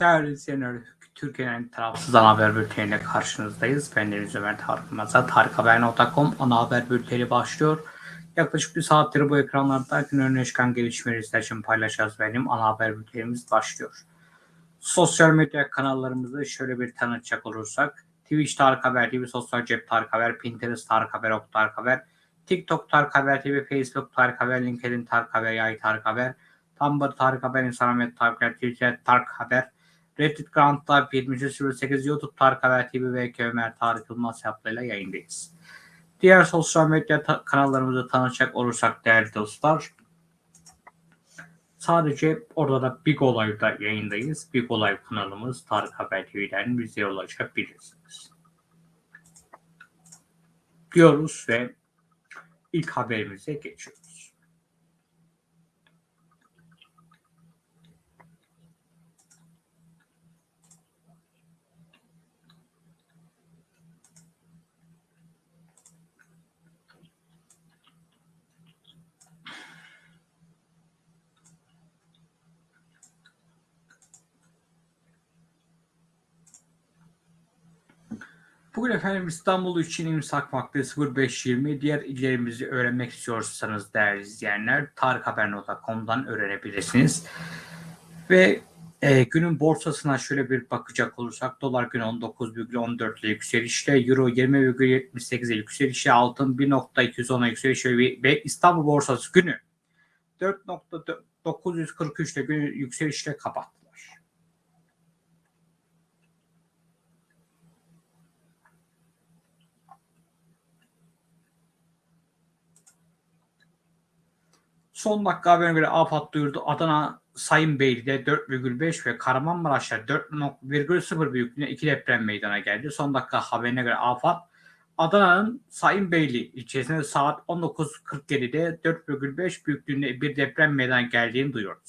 Değerli izleyenler, Türkiye'nin tarafsız ana haber bülteniyle karşınızdayız. Ben Deniz Ömer Tarık Maza, tarikhaber.com ana haber bülteni başlıyor. Yaklaşık bir saattir bu ekranlarda gün önüne çıkan gelişmeleri sizler için paylaşacağız. Benim ana haber bültenimiz başlıyor. Sosyal medya kanallarımızı şöyle bir tanıtacak olursak, Twitch Tarık Haber TV, Sosyal Cep Tarık Haber, Pinterest Tarık Haber, Ok Tarık Haber, TikTok Tarık Haber TV, Facebook Tarık Haber, LinkedIn Tarık Haber, Yay Tarık Haber, Tumblr Tarık Haber, Instagram Tarık Haber, Twitter Tarık Haber, Reddit Ground Live 7308, YouTube Tarık Haber TV ve Ömer Tarık Yılmaz hesaplarıyla yayındayız. Diğer sosyal medya ta- kanallarımızı tanışacak olursak değerli dostlar, sadece orada da Big Olay'da yayındayız. Big Olay kanalımız Tarık Haber TV'den bize ulaşabilirsiniz. Diyoruz ve ilk haberimize geçiyoruz. Bugün efendim İstanbul için imsak vakti 05.20. Diğer illerimizi öğrenmek istiyorsanız değerli izleyenler tarikhaber.com'dan öğrenebilirsiniz. Ve e, günün borsasına şöyle bir bakacak olursak dolar gün 19,14 ile yükselişte, euro 20,78 ile yükselişte, altın 1.210'a yükselişte ve İstanbul borsası günü 4.943 ile günü yükselişle kapattılar. Son dakika haberine göre AFAD duyurdu. Adana Sayın Beyli'de 4,5 ve Kahramanmaraş'ta 4,0 büyüklüğünde iki deprem meydana geldi. Son dakika haberine göre AFAD Adana'nın Sayın Beyli ilçesinde saat 19.47'de 4,5 büyüklüğünde bir deprem meydana geldiğini duyurdu.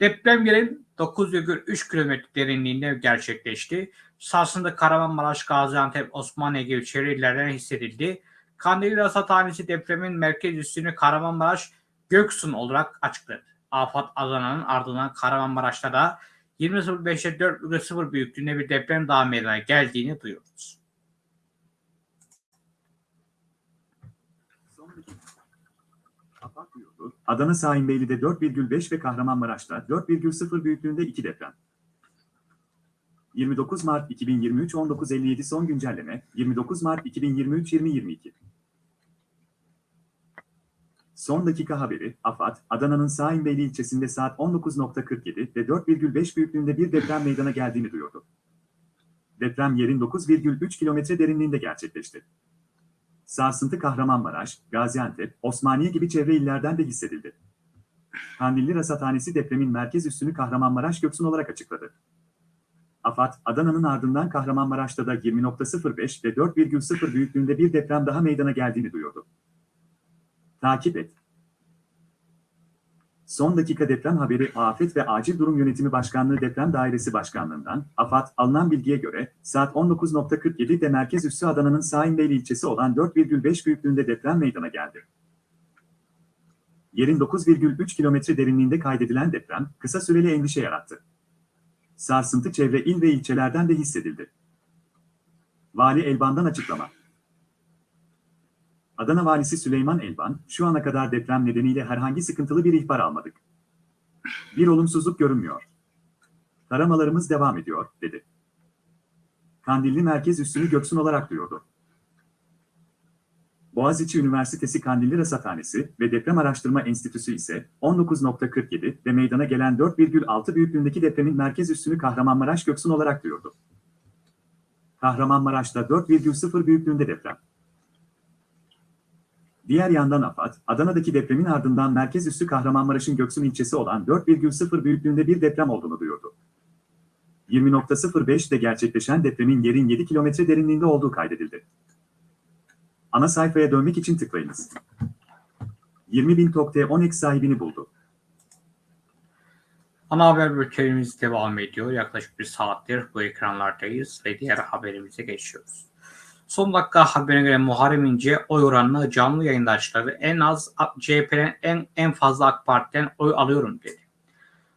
Deprem yerin 9,3 kilometre derinliğinde gerçekleşti. Sarsıntı Kahramanmaraş, Gaziantep, Osmaniye gibi çevre illerden hissedildi. Kandilli Rasathanesi depremin merkez üssünü Kahramanmaraş Göksun olarak açıkladı. Afat Adana'nın ardından Kahramanmaraş'ta da 20.05'te 4,0 büyüklüğünde bir deprem daha meydana geldiğini duyuyoruz. Adana Sahimbeyli'de 4,5 ve Kahramanmaraş'ta 4,0 büyüklüğünde iki deprem. 29 Mart 2023 19.57 son güncelleme 29 Mart 2023 2022 Son dakika haberi, AFAD, Adana'nın Saimbeyli ilçesinde saat 19.47 ve 4,5 büyüklüğünde bir deprem meydana geldiğini duyurdu. Deprem yerin 9,3 kilometre derinliğinde gerçekleşti. Sarsıntı Kahramanmaraş, Gaziantep, Osmaniye gibi çevre illerden de hissedildi. Kandilli Rasathanesi depremin merkez üssünü Kahramanmaraş Göksun olarak açıkladı. AFAD, Adana'nın ardından Kahramanmaraş'ta da 20.05 ve 4,0 büyüklüğünde bir deprem daha meydana geldiğini duyurdu. Takip et. Son dakika deprem haberi Afet ve Acil Durum Yönetimi Başkanlığı Deprem Dairesi Başkanlığı'ndan, AFAD, alınan bilgiye göre, saat 19.47'de merkez üssü Adana'nın Saimbeyli ilçesi olan 4,5 büyüklüğünde deprem meydana geldi. Yerin 9,3 kilometre derinliğinde kaydedilen deprem, kısa süreli endişe yarattı. Sarsıntı çevre il ve ilçelerden de hissedildi. Vali Elban'dan açıklama. Adana Valisi Süleyman Elban, şu ana kadar deprem nedeniyle herhangi sıkıntılı bir ihbar almadık. Bir olumsuzluk görünmüyor. Taramalarımız devam ediyor, dedi. Kandilli Merkez Üssünü Göksun olarak duyurdu. Boğaziçi Üniversitesi Kandilli Rasathanesi ve Deprem Araştırma Enstitüsü ise 19.47 ve meydana gelen 4,6 büyüklüğündeki depremin merkez üssünü Kahramanmaraş Göksun olarak duyurdu. Kahramanmaraş'ta 4,0 büyüklüğünde deprem. Diğer yandan AFAD, Adana'daki depremin ardından merkez üssü Kahramanmaraş'ın Göksun ilçesi olan 4,0 büyüklüğünde bir deprem olduğunu duyurdu. 20.05'de gerçekleşen depremin yerin 7 kilometre derinliğinde olduğu kaydedildi. Ana sayfaya dönmek için tıklayınız. 20.000 TOKT 10 sahibini buldu. Ana haber bültenimiz devam ediyor. Yaklaşık bir saattir bu ekranlardayız ve diğer haberimize geçiyoruz. Son dakika haberine göre Muharrem İnce oy oranını canlı yayında açıkladı. En az CHP'den en, en fazla AK Parti'den oy alıyorum dedi.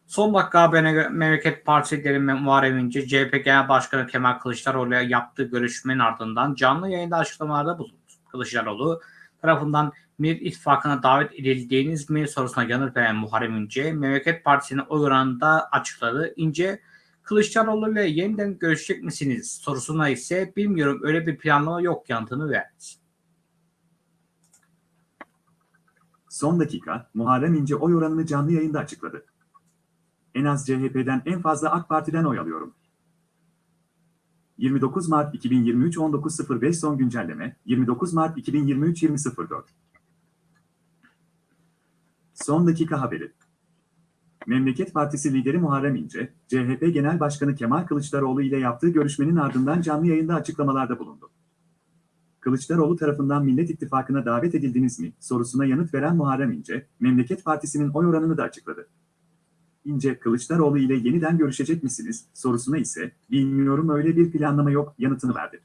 Son dakika haberine göre Memleket Partisi lideri Muharrem İnce, CHP Genel Başkanı Kemal Kılıçdaroğlu'ya yaptığı görüşmenin ardından canlı yayında açıklamalarda bulundu. Kılıçdaroğlu tarafından Millet İttifakı'na davet edildiğiniz mi sorusuna yanıt veren Muharrem İnce, Memleket Partisi'nin oy oranını da açıkladı. İnce, Kılıçdaroğlu ile yeniden görüşecek misiniz sorusuna ise bilmiyorum öyle bir planlama yok yanıtını verdi. Son dakika, Muharrem İnce oy oranını canlı yayında açıkladı. En az CHP'den en fazla AK Parti'den oy alıyorum. 29 Mart 2023 19.05 son güncelleme, 29 Mart 2023 20.04 Son dakika haberi. Memleket Partisi lideri Muharrem İnce, CHP Genel Başkanı Kemal Kılıçdaroğlu ile yaptığı görüşmenin ardından canlı yayında açıklamalarda bulundu. Kılıçdaroğlu tarafından Millet İttifakı'na davet edildiniz mi sorusuna yanıt veren Muharrem İnce, Memleket Partisi'nin oy oranını da açıkladı. İnce, Kılıçdaroğlu ile yeniden görüşecek misiniz sorusuna ise, bilmiyorum öyle bir planlama yok yanıtını verdi.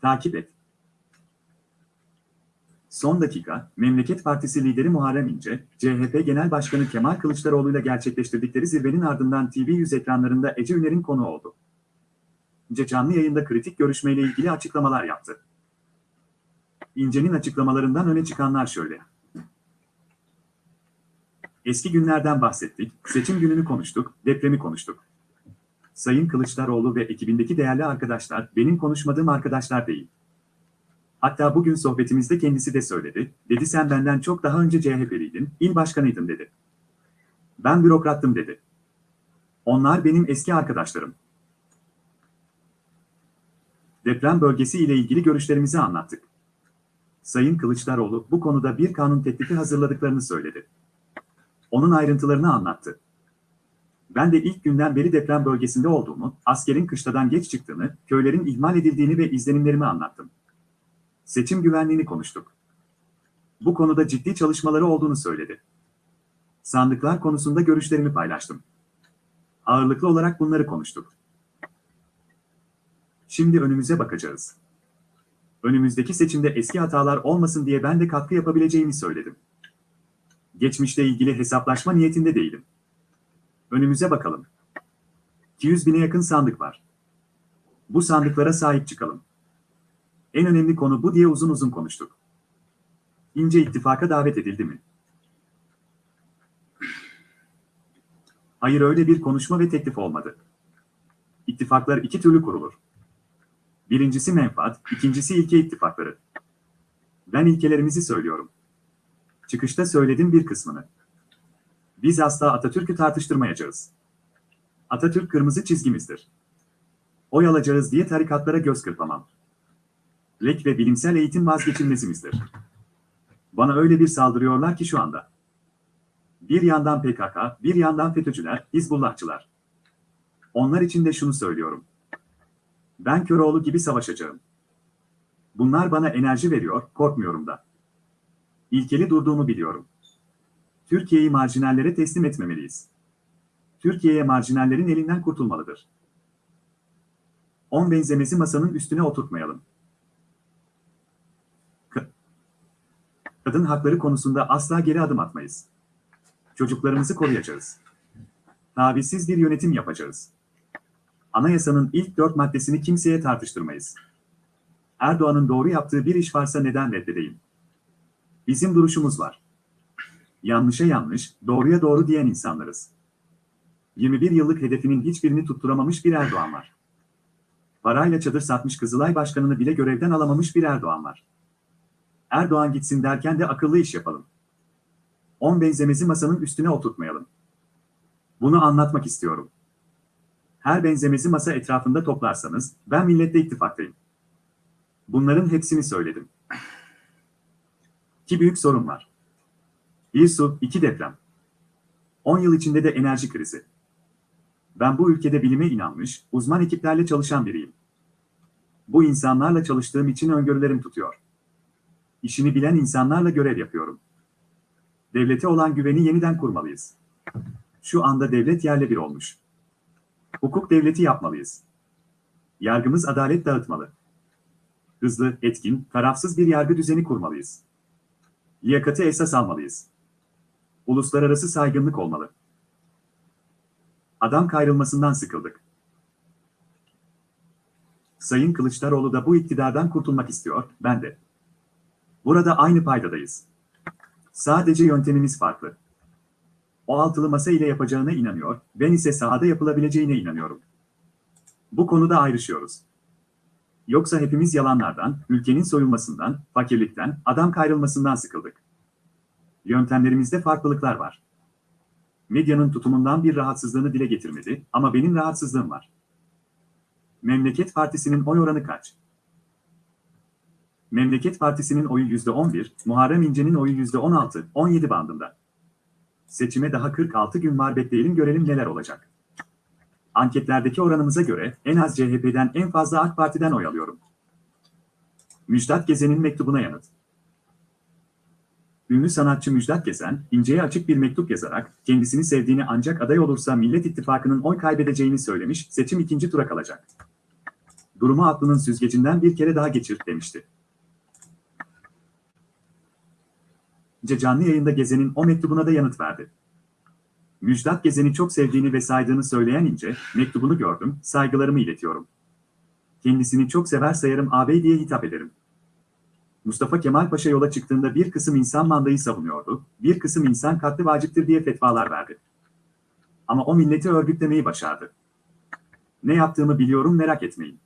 Takip et. Son dakika, Memleket Partisi lideri Muharrem İnce, CHP Genel Başkanı Kemal Kılıçdaroğlu ile gerçekleştirdikleri zirvenin ardından TV100 ekranlarında Ece Üner'in konu oldu. İnce canlı yayında kritik görüşmeyle ilgili açıklamalar yaptı. İnce'nin açıklamalarından öne çıkanlar şöyle. Eski günlerden bahsettik, seçim gününü konuştuk, depremi konuştuk. Sayın Kılıçdaroğlu ve ekibindeki değerli arkadaşlar benim konuşmadığım arkadaşlar değil. Hatta bugün sohbetimizde kendisi de söyledi, dedi sen benden çok daha önce CHP'liydin, il başkanıydın dedi. Ben bürokrattım dedi. Onlar benim eski arkadaşlarım. Deprem bölgesi ile ilgili görüşlerimizi anlattık. Sayın Kılıçdaroğlu bu konuda bir kanun teklifi hazırladıklarını söyledi. Onun ayrıntılarını anlattı. Ben de ilk günden beri deprem bölgesinde olduğumu, askerin kışladan geç çıktığını, köylerin ihmal edildiğini ve izlenimlerimi anlattım. Seçim güvenliğini konuştuk. Bu konuda ciddi çalışmaları olduğunu söyledi. Sandıklar konusunda görüşlerimi paylaştım. Ağırlıklı olarak bunları konuştuk. Şimdi önümüze bakacağız. Önümüzdeki seçimde eski hatalar olmasın diye ben de katkı yapabileceğimi söyledim. Geçmişle ilgili hesaplaşma niyetinde değilim. Önümüze bakalım. 200 bine yakın sandık var. Bu sandıklara sahip çıkalım. En önemli konu bu diye uzun uzun konuştuk. İnce ittifaka davet edildi mi? Hayır öyle bir konuşma ve teklif olmadı. İttifaklar iki türlü kurulur. Birincisi menfaat, ikincisi ilke ittifakları. Ben ilkelerimizi söylüyorum. Çıkışta söyledim bir kısmını. Biz asla Atatürk'ü tartıştırmayacağız. Atatürk kırmızı çizgimizdir. Oy alacağız diye tarikatlara göz kırpamam. Lek ve bilimsel eğitim vazgeçilmezimizdir. Bana öyle bir saldırıyorlar ki şu anda. Bir yandan PKK, bir yandan FETÖ'cüler, Hizbullahçılar. Onlar için de şunu söylüyorum. Ben Köroğlu gibi savaşacağım. Bunlar bana enerji veriyor, korkmuyorum da. İlkeli durduğumu biliyorum. Türkiye'yi marjinallere teslim etmemeliyiz. Türkiye'ye marjinallerin elinden kurtulmalıdır. On benzemesi masanın üstüne oturtmayalım. Kadın hakları konusunda asla geri adım atmayız. Çocuklarımızı koruyacağız. Tavizsiz bir yönetim yapacağız. Anayasanın ilk dört maddesini kimseye tartıştırmayız. Erdoğan'ın doğru yaptığı bir iş varsa neden reddedeyim? Bizim duruşumuz var. Yanlışa yanlış, doğruya doğru diyen insanlarız. 21 yıllık hedefinin hiçbirini tutturamamış bir Erdoğan var. Parayla çadır satmış Kızılay Başkanı'nı bile görevden alamamış bir Erdoğan var. Erdoğan gitsin derken de akıllı iş yapalım. On benzemezi masanın üstüne oturtmayalım. Bunu anlatmak istiyorum. Her benzemezi masa etrafında toplarsanız, ben milletle ittifaktayım. Bunların hepsini söyledim. İki büyük sorun var. Bir su, iki deprem. 10 yıl içinde de enerji krizi. Ben bu ülkede bilime inanmış, uzman ekiplerle çalışan biriyim. Bu insanlarla çalıştığım için öngörülerim tutuyor. İşini bilen insanlarla görev yapıyorum. Devlete olan güveni yeniden kurmalıyız. Şu anda devlet yerle bir olmuş. Hukuk devleti yapmalıyız. Yargımız adalet dağıtmalı. Hızlı, etkin, tarafsız bir yargı düzeni kurmalıyız. Liyakati esas almalıyız. Uluslararası saygınlık olmalı. Adam kayrılmasından sıkıldık. Sayın Kılıçdaroğlu da bu iktidardan kurtulmak istiyor, ben de. Burada aynı paydadayız. Sadece yöntemimiz farklı. O altılı masa ile yapacağına inanıyor, ben ise sahada yapılabileceğine inanıyorum. Bu konuda ayrışıyoruz. Yoksa hepimiz yalanlardan, ülkenin soyulmasından, fakirlikten, adam kayrılmasından sıkıldık. Yöntemlerimizde farklılıklar var. Medyanın tutumundan bir rahatsızlığını dile getirmedi ama benim rahatsızlığım var. Memleket Partisi'nin oy oranı kaç? Memleket Partisi'nin oyu %11, Muharrem İnce'nin oyu %16, 17 bandında. Seçime daha 46 gün var bekleyelim görelim neler olacak. Anketlerdeki oranımıza göre en az CHP'den en fazla AK Parti'den oy alıyorum. Müjdat Gezen'in mektubuna yanıt. Ünlü sanatçı Müjdat Gezen, İnce'ye açık bir mektup yazarak kendisini sevdiğini ancak aday olursa Millet İttifakı'nın oy kaybedeceğini söylemiş, seçim ikinci tura kalacak. Durumu aklının süzgecinden bir kere daha geçir demişti. Canlı yayında Gezen'in o mektubuna da yanıt verdi. Müjdat Gezen'i çok sevdiğini ve saydığını söyleyen İnce, mektubunu gördüm, saygılarımı iletiyorum. Kendisini çok sever sayarım ağabey diye hitap ederim. Mustafa Kemal Paşa yola çıktığında bir kısım insan mandayı savunuyordu, bir kısım insan katli vaciptir diye fetvalar verdi. Ama o milleti örgütlemeyi başardı. Ne yaptığımı biliyorum merak etmeyin.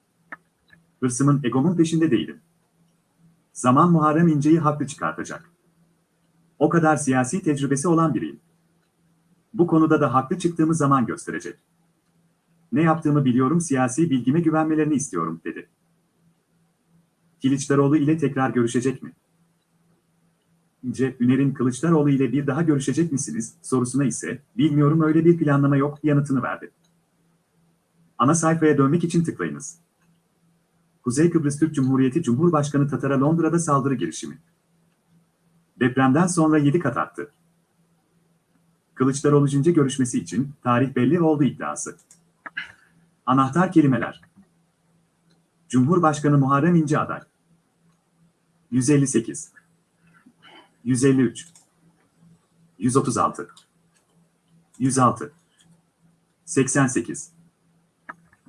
Hırsımın egomun peşinde değilim. Zaman Muharrem İnce'yi haklı çıkartacak. O kadar siyasi tecrübesi olan biriyim. Bu konuda da haklı çıktığımı zaman gösterecek. Ne yaptığımı biliyorum siyasi bilgime güvenmelerini istiyorum, dedi. Kılıçdaroğlu ile tekrar görüşecek mi? İnce, Üner'in Kılıçdaroğlu ile bir daha görüşecek misiniz sorusuna ise, bilmiyorum öyle bir planlama yok yanıtını verdi. Ana sayfaya dönmek için tıklayınız. Kuzey Kıbrıs Türk Cumhuriyeti Cumhurbaşkanı Tatar'a Londra'da saldırı girişimi. Depremden sonra 7 kat arttı. Kılıçdaroğlu Cince görüşmesi için tarih belli oldu iddiası. Anahtar kelimeler. Cumhurbaşkanı Muharrem İnce aday. 158 153 136 106 88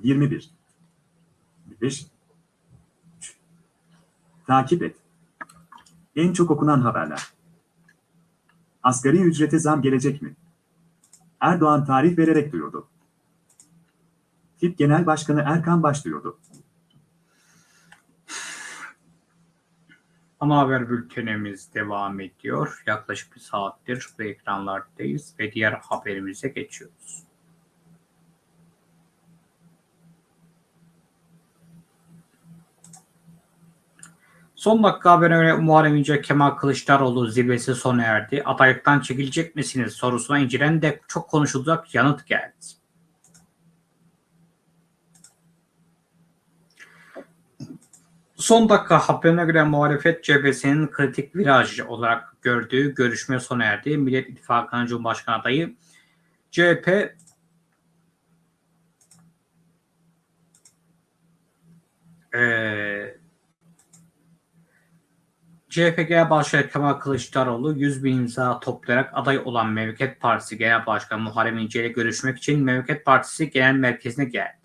21 5 Takip et. En çok okunan haberler. Asgari ücrete zam gelecek mi? Erdoğan tarih vererek duyurdu. TİP Genel Başkanı Erkan Baş duyurdu. Ana haber bültenimiz devam ediyor. Yaklaşık bir saattir bu ekranlardayız ve diğer haberimize geçiyoruz. Son dakika haberine göre Muharrem İnce Kemal Kılıçdaroğlu zirvesi sona erdi. Adaylıktan çekilecek misiniz sorusuna İnce'den de çok konuşulacak yanıt geldi. Son dakika haberine göre muhalefet cephesinin kritik viraj olarak gördüğü görüşme sona erdi. Millet İttifakı'nın Cumhurbaşkanı adayı CHP eee CHP Genel Başkanı Kemal Kılıçdaroğlu 100 bin imza toplayarak aday olan Memleket Partisi Genel Başkanı Muharrem İnce ile görüşmek için Memleket Partisi Genel Merkezi'ne geldi.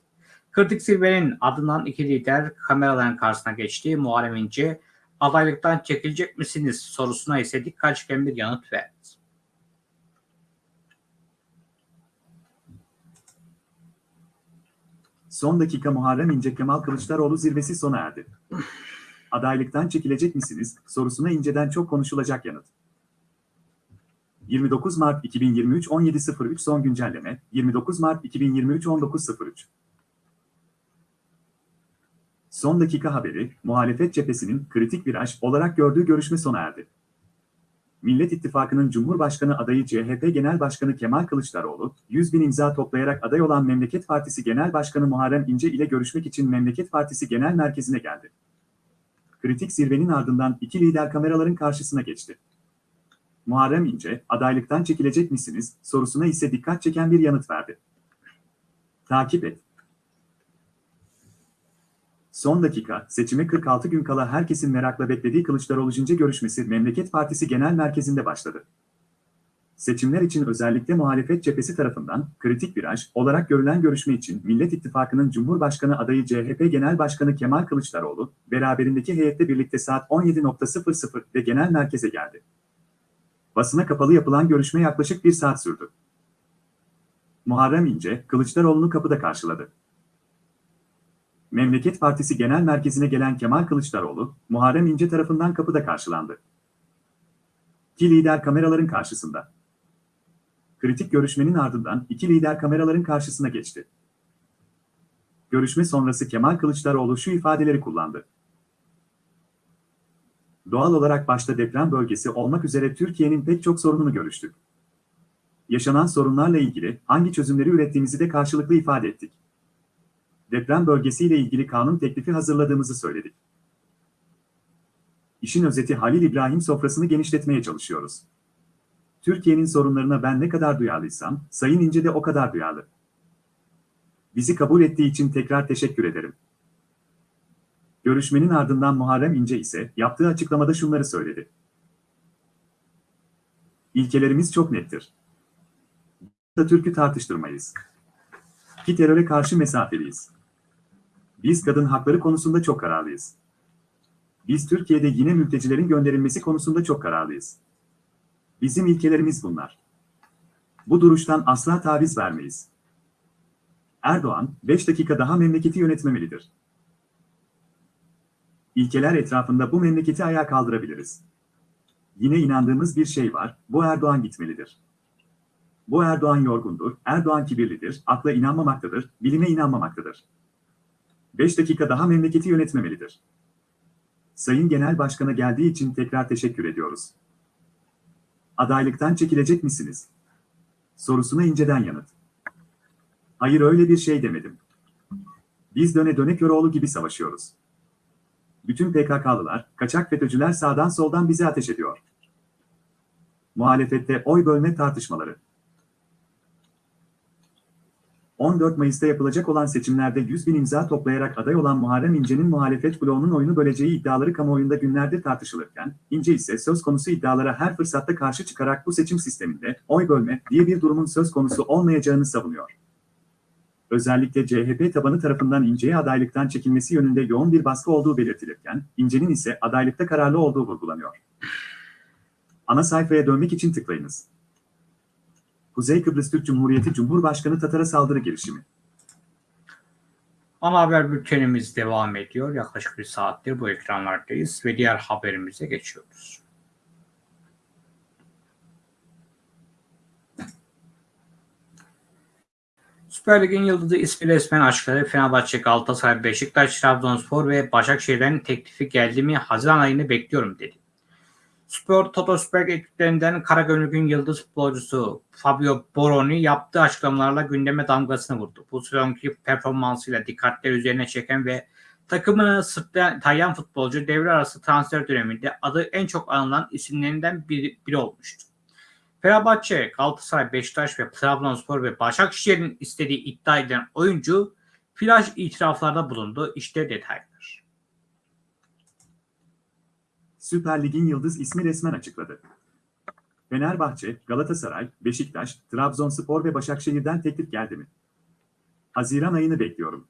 Kritik zirvenin ardından iki lider kameraların karşısına geçti. Muharrem İnce adaylıktan çekilecek misiniz sorusuna ise dikkat çeken bir yanıt verdi. Son dakika Muharrem İnce Kemal Kılıçdaroğlu zirvesi sona erdi. Adaylıktan çekilecek misiniz sorusuna inceden çok konuşulacak yanıt. 29 Mart 2023 17.03 son güncelleme 29 Mart 2023 19.03 Son dakika haberi, muhalefet cephesinin kritik viraj olarak gördüğü görüşme sona erdi. Millet İttifakı'nın Cumhurbaşkanı adayı CHP Genel Başkanı Kemal Kılıçdaroğlu, 100 bin imza toplayarak aday olan Memleket Partisi Genel Başkanı Muharrem İnce ile görüşmek için Memleket Partisi Genel Merkezi'ne geldi. Kritik zirvenin ardından iki lider kameraların karşısına geçti. Muharrem İnce, adaylıktan çekilecek misiniz sorusuna ise dikkat çeken bir yanıt verdi. Takip et. Son dakika, seçime 46 gün kala herkesin merakla beklediği Kılıçdaroğlu Cince görüşmesi Memleket Partisi Genel Merkezi'nde başladı. Seçimler için özellikle muhalefet cephesi tarafından kritik viraj olarak görülen görüşme için Millet İttifakı'nın Cumhurbaşkanı adayı CHP Genel Başkanı Kemal Kılıçdaroğlu, beraberindeki heyette birlikte saat 17.00'de genel merkeze geldi. Basına kapalı yapılan görüşme yaklaşık bir saat sürdü. Muharrem İnce, Kılıçdaroğlu'nu kapıda karşıladı. Memleket Partisi Genel Merkezi'ne gelen Kemal Kılıçdaroğlu, Muharrem İnce tarafından kapıda karşılandı. İki lider kameraların karşısında. Kritik görüşmenin ardından iki lider kameraların karşısına geçti. Görüşme sonrası Kemal Kılıçdaroğlu şu ifadeleri kullandı. Doğal olarak başta deprem bölgesi olmak üzere Türkiye'nin pek çok sorununu görüştük. Yaşanan sorunlarla ilgili hangi çözümleri ürettiğimizi de karşılıklı ifade ettik. Deprem bölgesiyle ilgili kanun teklifi hazırladığımızı söyledik. İşin özeti Halil İbrahim sofrasını genişletmeye çalışıyoruz. Türkiye'nin sorunlarına ben ne kadar duyarlıysam, Sayın İnce de o kadar duyarlı. Bizi kabul ettiği için tekrar teşekkür ederim. Görüşmenin ardından Muharrem İnce ise yaptığı açıklamada şunları söyledi. İlkelerimiz çok nettir. Atatürk'ü tartıştırmayız. Ki teröre karşı mesafeliyiz. Biz kadın hakları konusunda çok kararlıyız. Biz Türkiye'de yine mültecilerin gönderilmesi konusunda çok kararlıyız. Bizim ilkelerimiz bunlar. Bu duruştan asla taviz vermeyiz. Erdoğan, 5 dakika daha memleketi yönetmemelidir. İlkeler etrafında bu memleketi ayağa kaldırabiliriz. Yine inandığımız bir şey var, bu Erdoğan gitmelidir. Bu Erdoğan yorgundur, Erdoğan kibirlidir, akla inanmamaktadır, bilime inanmamaktadır. 5 dakika daha memleketi yönetmemelidir. Sayın Genel Başkan'a geldiği için tekrar teşekkür ediyoruz. Adaylıktan çekilecek misiniz? Sorusuna inceden yanıt. Hayır öyle bir şey demedim. Biz döne döne Köroğlu gibi savaşıyoruz. Bütün PKK'lılar, kaçak FETÖ'cüler sağdan soldan bize ateş ediyor. Muhalefette oy bölme tartışmaları. 14 Mayıs'ta yapılacak olan seçimlerde 100 bin imza toplayarak aday olan Muharrem İnce'nin muhalefet bloğunun oyunu böleceği iddiaları kamuoyunda günlerdir tartışılırken, İnce ise söz konusu iddialara her fırsatta karşı çıkarak bu seçim sisteminde oy bölme diye bir durumun söz konusu olmayacağını savunuyor. Özellikle CHP tabanı tarafından İnce'ye adaylıktan çekilmesi yönünde yoğun bir baskı olduğu belirtilirken, İnce'nin ise adaylıkta kararlı olduğu vurgulanıyor. Ana sayfaya dönmek için tıklayınız. Kuzey Kıbrıs Türk Cumhuriyeti Cumhurbaşkanı Tatar'a saldırı girişimi. Ana haber bültenimiz devam ediyor. Yaklaşık bir saattir bu ekranlardayız ve diğer haberimize geçiyoruz. Süper Lig'in yıldızı ismi resmen açıkladı. Fenerbahçe, Galatasaray, Beşiktaş, Trabzonspor ve Başakşehir'den teklifi geldi mi Haziran ayını bekliyorum dedi. Spor Toto Süper ekiplerinden Karagümrük'ün yıldız futbolcusu Fabio Boroni yaptığı açıklamalarla gündeme damgasını vurdu. Bu sezonki performansıyla dikkatleri üzerine çeken ve takımını sırtlayan futbolcu devre arası transfer döneminde adı en çok anılan isimlerinden biri, biri olmuştu. Fenerbahçe, Galatasaray, Beşiktaş ve Trabzonspor ve Başakşehir'in istediği iddia edilen oyuncu flash itiraflarda bulundu. İşte detaylar. Süper Lig'in yıldız ismi resmen açıkladı. Fenerbahçe, Galatasaray, Beşiktaş, Trabzonspor ve Başakşehir'den teklif geldi mi? Haziran ayını bekliyorum.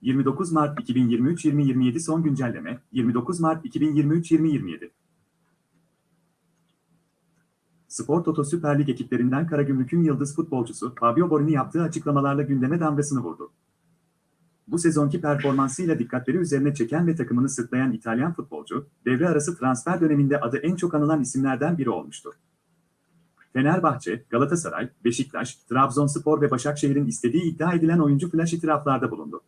29 Mart 2023-2027 son güncelleme, 29 Mart 2023-2027. Spor Toto Süper Lig ekiplerinden Karagümrük'ün yıldız futbolcusu Fabio Borini yaptığı açıklamalarla gündeme damgasını vurdu. Bu sezonki performansıyla dikkatleri üzerine çeken ve takımını sırtlayan İtalyan futbolcu, devre arası transfer döneminde adı en çok anılan isimlerden biri olmuştur. Fenerbahçe, Galatasaray, Beşiktaş, Trabzonspor ve Başakşehir'in istediği iddia edilen oyuncu flash itiraflarda bulundu.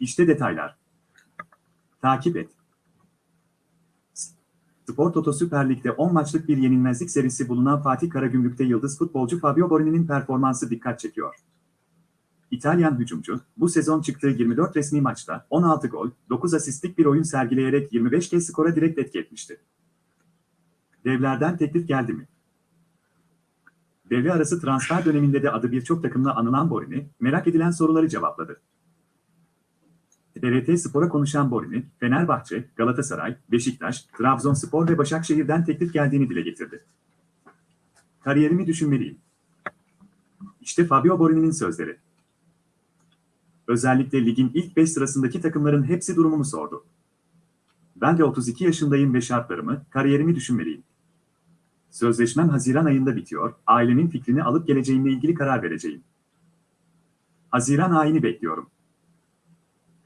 İşte detaylar. Takip et. Spor Toto Süper Lig'de 10 maçlık bir yenilmezlik serisi bulunan Fatih Karagümrük'te yıldız futbolcu Fabio Borini'nin performansı dikkat çekiyor. İtalyan hücumcu, bu sezon çıktığı 24 resmi maçta 16 gol, 9 asistlik bir oyun sergileyerek 25 kez skora direkt etki etmişti. Devlerden teklif geldi mi? Devre arası transfer döneminde de adı birçok takımla anılan Borini, merak edilen soruları cevapladı. TRT Spor'a konuşan Borini, Fenerbahçe, Galatasaray, Beşiktaş, Trabzonspor ve Başakşehir'den teklif geldiğini dile getirdi. Kariyerimi düşünmeliyim. İşte Fabio Borini'nin sözleri. Özellikle ligin ilk 5 sırasındaki takımların hepsi durumumu sordu. Ben de 32 yaşındayım ve şartlarımı, kariyerimi düşünmeliyim. Sözleşmem Haziran ayında bitiyor, ailemin fikrini alıp geleceğimle ilgili karar vereceğim. Haziran ayını bekliyorum.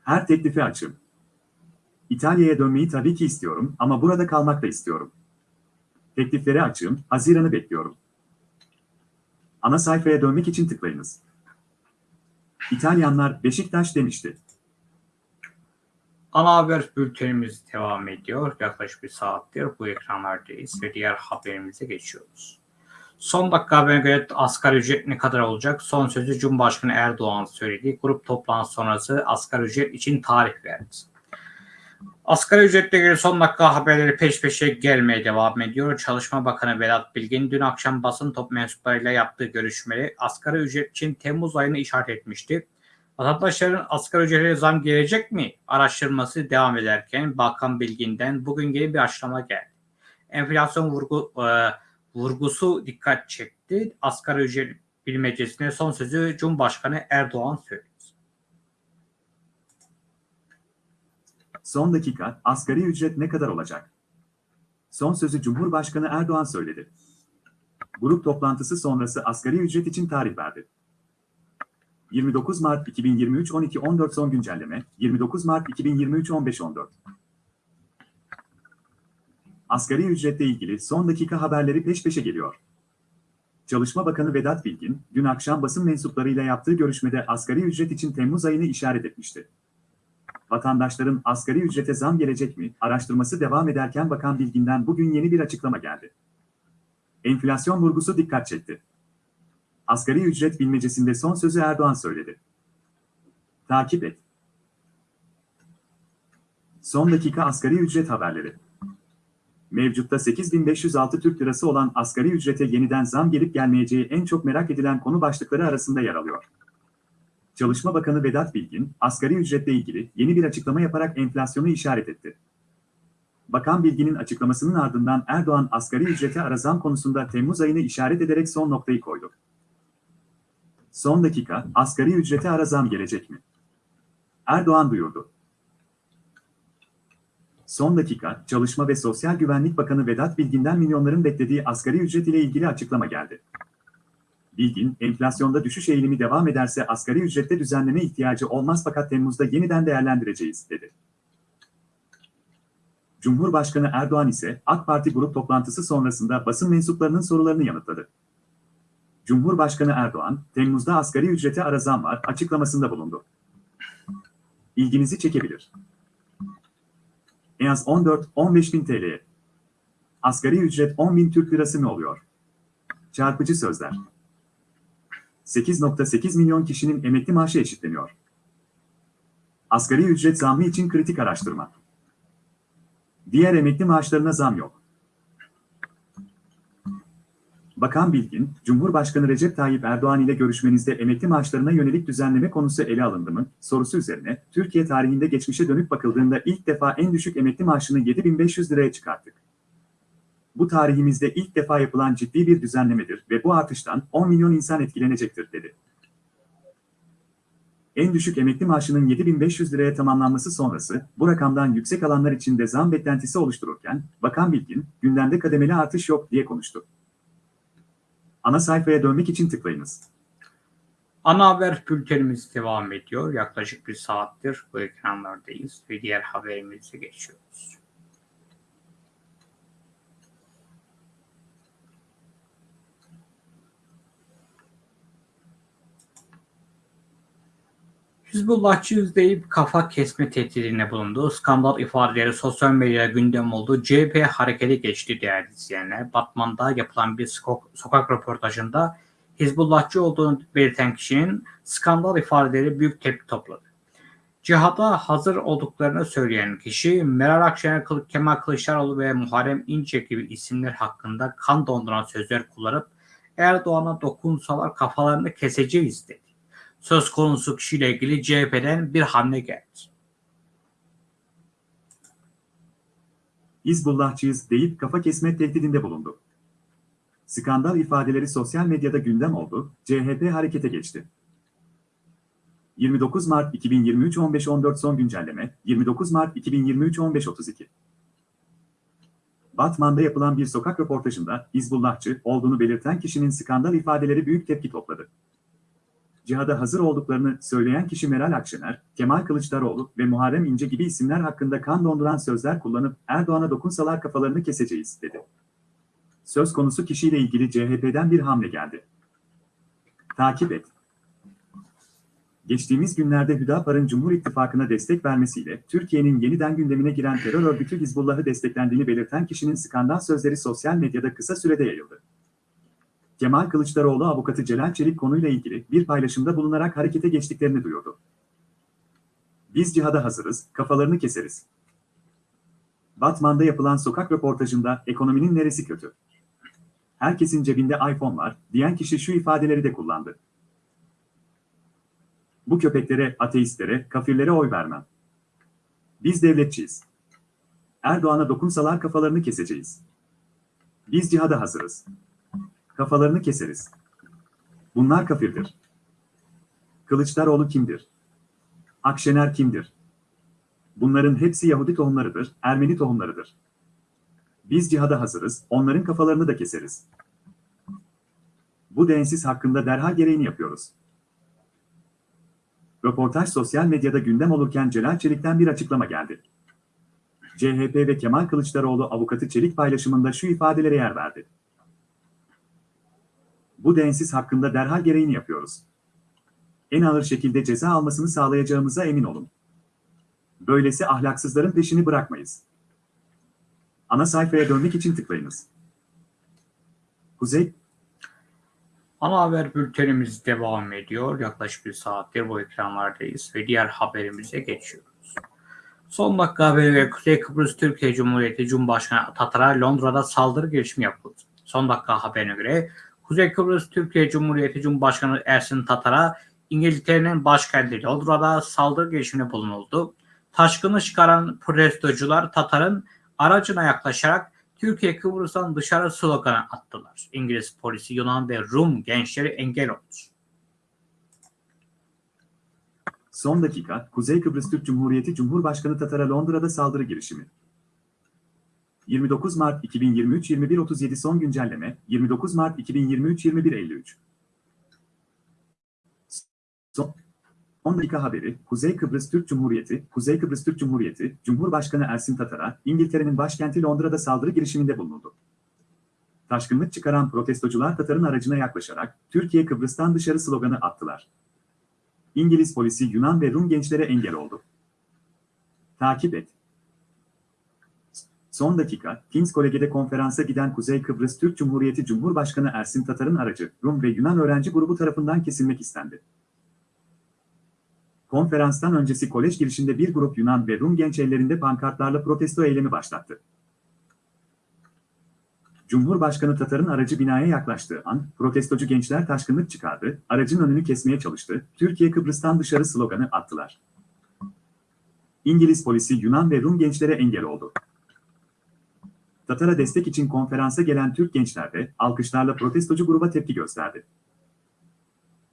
Her teklifi açım. İtalya'ya dönmeyi tabii ki istiyorum ama burada kalmak da istiyorum. Teklifleri açığım, Haziran'ı bekliyorum. Ana sayfaya dönmek için tıklayınız. İtalyanlar Beşiktaş demişti. Ana haber bültenimiz devam ediyor. Yaklaşık bir saattir bu ekranlardayız ve diğer haberimize geçiyoruz. Son dakika haberine göre asgari ücret ne kadar olacak? Son sözü Cumhurbaşkanı Erdoğan söyledi. Grup toplantısı sonrası asgari ücret için tarih verdi. Asgari ücretle ilgili son dakika haberleri peş peşe gelmeye devam ediyor. Çalışma Bakanı Vedat Bilgin dün akşam basın top mensuplarıyla yaptığı görüşmeleri asgari ücret için Temmuz ayını işaret etmişti. Vatandaşların asgari ücrete zam gelecek mi? Araştırması devam ederken Bakan Bilgin'den bugün yeni bir açıklama geldi. Enflasyon vurgu, e, vurgusu dikkat çekti. Asgari ücret bilmecesine son sözü Cumhurbaşkanı Erdoğan söyledi. Son dakika, asgari ücret ne kadar olacak? Son sözü Cumhurbaşkanı Erdoğan söyledi. Grup toplantısı sonrası asgari ücret için tarih verdi. 29 Mart 2023 12.14 son güncelleme, 29 Mart 2023 15.14. Asgari ücretle ilgili son dakika haberleri peş peşe geliyor. Çalışma Bakanı Vedat Bilgin, dün akşam basın mensuplarıyla yaptığı görüşmede asgari ücret için Temmuz ayını işaret etmişti. Vatandaşların asgari ücrete zam gelecek mi? Araştırması devam ederken Bakan Bilgin'den bugün yeni bir açıklama geldi. Enflasyon vurgusu dikkat çekti. Asgari ücret bilmecesinde son sözü Erdoğan söyledi. Takip et. Son dakika asgari ücret haberleri. Mevcutta 8506 Türk Lirası olan asgari ücrete yeniden zam gelip gelmeyeceği en çok merak edilen konu başlıkları arasında yer alıyor. Çalışma Bakanı Vedat Bilgin, asgari ücretle ilgili yeni bir açıklama yaparak enflasyonu işaret etti. Bakan Bilgin'in açıklamasının ardından Erdoğan asgari ücrete ara zam konusunda Temmuz ayını işaret ederek son noktayı koydu. Son dakika, asgari ücrete ara zam gelecek mi? Erdoğan duyurdu. Son dakika, Çalışma ve Sosyal Güvenlik Bakanı Vedat Bilgin'den milyonların beklediği asgari ücret ile ilgili açıklama geldi. Bilgin, enflasyonda düşüş eğilimi devam ederse asgari ücrette düzenleme ihtiyacı olmaz fakat Temmuz'da yeniden değerlendireceğiz, dedi. Cumhurbaşkanı Erdoğan ise AK Parti grup toplantısı sonrasında basın mensuplarının sorularını yanıtladı. Cumhurbaşkanı Erdoğan, Temmuz'da asgari ücrete ara zam var açıklamasında bulundu. İlginizi çekebilir. En az 14-15 bin TL'ye. Asgari ücret 10 bin Türk lirası mı oluyor? Çarpıcı sözler. 8.8 milyon kişinin emekli maaşı eşitleniyor. Asgari ücret zammı için kritik araştırma. Diğer emekli maaşlarına zam yok. Bakan Bilgin, Cumhurbaşkanı Recep Tayyip Erdoğan ile görüşmenizde emekli maaşlarına yönelik düzenleme konusu ele alındı mı? sorusu üzerine, Türkiye tarihinde geçmişe dönük bakıldığında ilk defa en düşük emekli maaşını 7500 liraya çıkarttık. Bu tarihimizde ilk defa yapılan ciddi bir düzenlemedir ve bu artıştan 10 milyon insan etkilenecektir, dedi. En düşük emekli maaşının 7500 liraya tamamlanması sonrası, bu rakamdan yüksek alanlar için de zam beklentisi oluştururken, Bakan Bilgin, gündemde kademeli artış yok diye konuştu. Ana sayfaya dönmek için tıklayınız. Ana haber bültenimiz devam ediyor. Yaklaşık bir saattir bu ekranlardayız ve diğer haberimize geçiyoruz. Hizbullahçıyız deyip kafa kesme tehdidine bulundu. Skandal ifadeleri sosyal medyada gündem oldu. CHP harekete geçti değerli izleyenler. Batman'da yapılan bir sokak, sokak röportajında Hizbullahçı olduğunu belirten kişinin skandal ifadeleri büyük tepki topladı. Cihada hazır olduklarını söyleyen kişi Meral Akşener, Kemal Kılıçdaroğlu ve Muharrem İnce gibi isimler hakkında kan donduran sözler kullanıp Erdoğan'a dokunsalar kafalarını keseceğiz dedi söz konusu kişiyle ilgili CHP'den bir hamle geldi. Hizbullahçıyız deyip kafa kesme tehdidinde bulundu. Skandal ifadeleri sosyal medyada gündem oldu, CHP harekete geçti. 29 Mart 2023 15.14 son güncelleme, 29 Mart 2023 15.32 Batman'da yapılan bir sokak röportajında Hizbullahçı olduğunu belirten kişinin skandal ifadeleri büyük tepki topladı. Cihada hazır olduklarını söyleyen kişi Meral Akşener, Kemal Kılıçdaroğlu ve Muharrem İnce gibi isimler hakkında kan donduran sözler kullanıp Erdoğan'a dokunsalar kafalarını keseceğiz, dedi. Söz konusu kişiyle ilgili CHP'den bir hamle geldi. Takip et. Geçtiğimiz günlerde Hüdapar'ın Cumhur İttifakı'na destek vermesiyle Türkiye'nin yeniden gündemine giren terör örgütü Hizbullah'ı desteklendiğini belirten kişinin skandal sözleri sosyal medyada kısa sürede yayıldı. Kemal Kılıçdaroğlu avukatı Celal Çelik konuyla ilgili bir paylaşımda bulunarak harekete geçtiklerini duyurdu. Biz cihada hazırız, kafalarını keseriz. Batman'da yapılan sokak röportajında ekonominin neresi kötü? Herkesin cebinde iPhone var, diyen kişi şu ifadeleri de kullandı. Bu köpeklere, ateistlere, kafirlere oy vermem. Biz devletçiyiz. Erdoğan'a dokunsalar kafalarını keseceğiz. Biz cihada hazırız. Kafalarını keseriz. Bunlar kafirdir. Kılıçdaroğlu kimdir? Akşener kimdir? Bunların hepsi Yahudi tohumlarıdır, Ermeni tohumlarıdır. Biz cihada hazırız, onların kafalarını da keseriz. Bu densiz hakkında derhal gereğini yapıyoruz. Röportaj sosyal medyada gündem olurken Celal Çelik'ten bir açıklama geldi. CHP ve Kemal Kılıçdaroğlu avukatı Çelik paylaşımında şu ifadelere yer verdi. Bu densiz hakkında derhal gereğini yapıyoruz. En ağır şekilde ceza almasını sağlayacağımıza emin olun. Böylesi ahlaksızların peşini bırakmayız. Ana sayfaya dönmek için tıklayınız. Kuzey Ana haber bültenimiz devam ediyor. Yaklaşık bir saattir bu ekranlardayız ve diğer haberimize geçiyoruz. Son dakika haberi Kuzey Kıbrıs Türkiye Cumhuriyeti Cumhurbaşkanı Tatar'a Londra'da saldırı girişimi yapıldı. Son dakika haberine göre Kuzey Kıbrıs Türkiye Cumhuriyeti Cumhurbaşkanı Ersin Tatar'a İngiltere'nin başkenti Londra'da saldırı girişiminde bulunuldu. Taşkını çıkaran protestocular Tatar'ın aracına yaklaşarak Türkiye Kıbrıs'tan dışarı sloganı attılar. İngiliz polisi Yunan ve Rum gençleri engel oldu. Son dakika, Kuzey Kıbrıs Türk Cumhuriyeti Cumhurbaşkanı Tatar'a Londra'da saldırı girişimi. 29 Mart 2023 21.37 son güncelleme, 29 Mart 2023 21.53 Son 10 dakika haberi, Kuzey Kıbrıs Türk Cumhuriyeti, Kuzey Kıbrıs Türk Cumhuriyeti, Cumhurbaşkanı Ersin Tatar'a, İngiltere'nin başkenti Londra'da saldırı girişiminde bulunuldu. Taşkınlık çıkaran protestocular Tatar'ın aracına yaklaşarak, Türkiye Kıbrıs'tan dışarı sloganı attılar. İngiliz polisi Yunan ve Rum gençlere engel oldu. Takip et. Son dakika, King's College'de konferansa giden Kuzey Kıbrıs Türk Cumhuriyeti Cumhurbaşkanı Ersin Tatar'ın aracı, Rum ve Yunan öğrenci grubu tarafından kesilmek istendi. Konferanstan öncesi kolej girişinde bir grup Yunan ve Rum genç ellerinde pankartlarla protesto eylemi başlattı. Cumhurbaşkanı Tatar'ın aracı binaya yaklaştığı an, protestocu gençler taşkınlık çıkardı, aracın önünü kesmeye çalıştı, Türkiye Kıbrıs'tan dışarı sloganı attılar. İngiliz polisi Yunan ve Rum gençlere engel oldu. Tatar'a destek için konferansa gelen Türk gençler de alkışlarla protestocu gruba tepki gösterdi.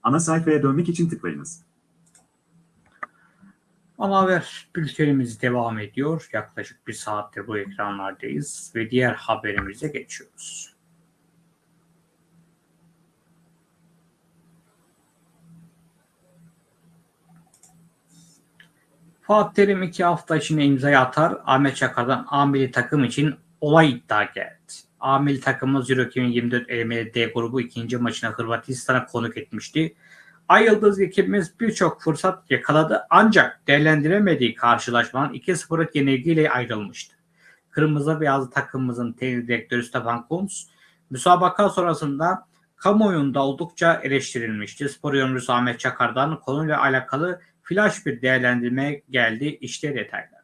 Ana sayfaya dönmek için tıklayınız. Ana haber bültenimiz devam ediyor. Yaklaşık bir saattir bu ekranlardayız ve diğer haberimize geçiyoruz. Fatih Terim iki hafta içinde imzayı atar. Ahmet Çakar'dan A takım için olay iddia geldi. A milli takımımız Euro 2024 elemeli grubu ikinci maçına Hırvatistan'a konuk etmişti. Ay Yıldız ekibimiz birçok fırsat yakaladı ancak değerlendiremediği karşılaşmanın 2-0'lık yenilgiyle ayrılmıştı. Kırmızı beyazlı takımımızın teknik direktörü Stefan Kuntz, müsabaka sonrasında kamuoyunda oldukça eleştirilmişti. Spor yorumcusu Ahmet Çakar'dan konuyla alakalı flash bir değerlendirme geldi. İşte detaylar.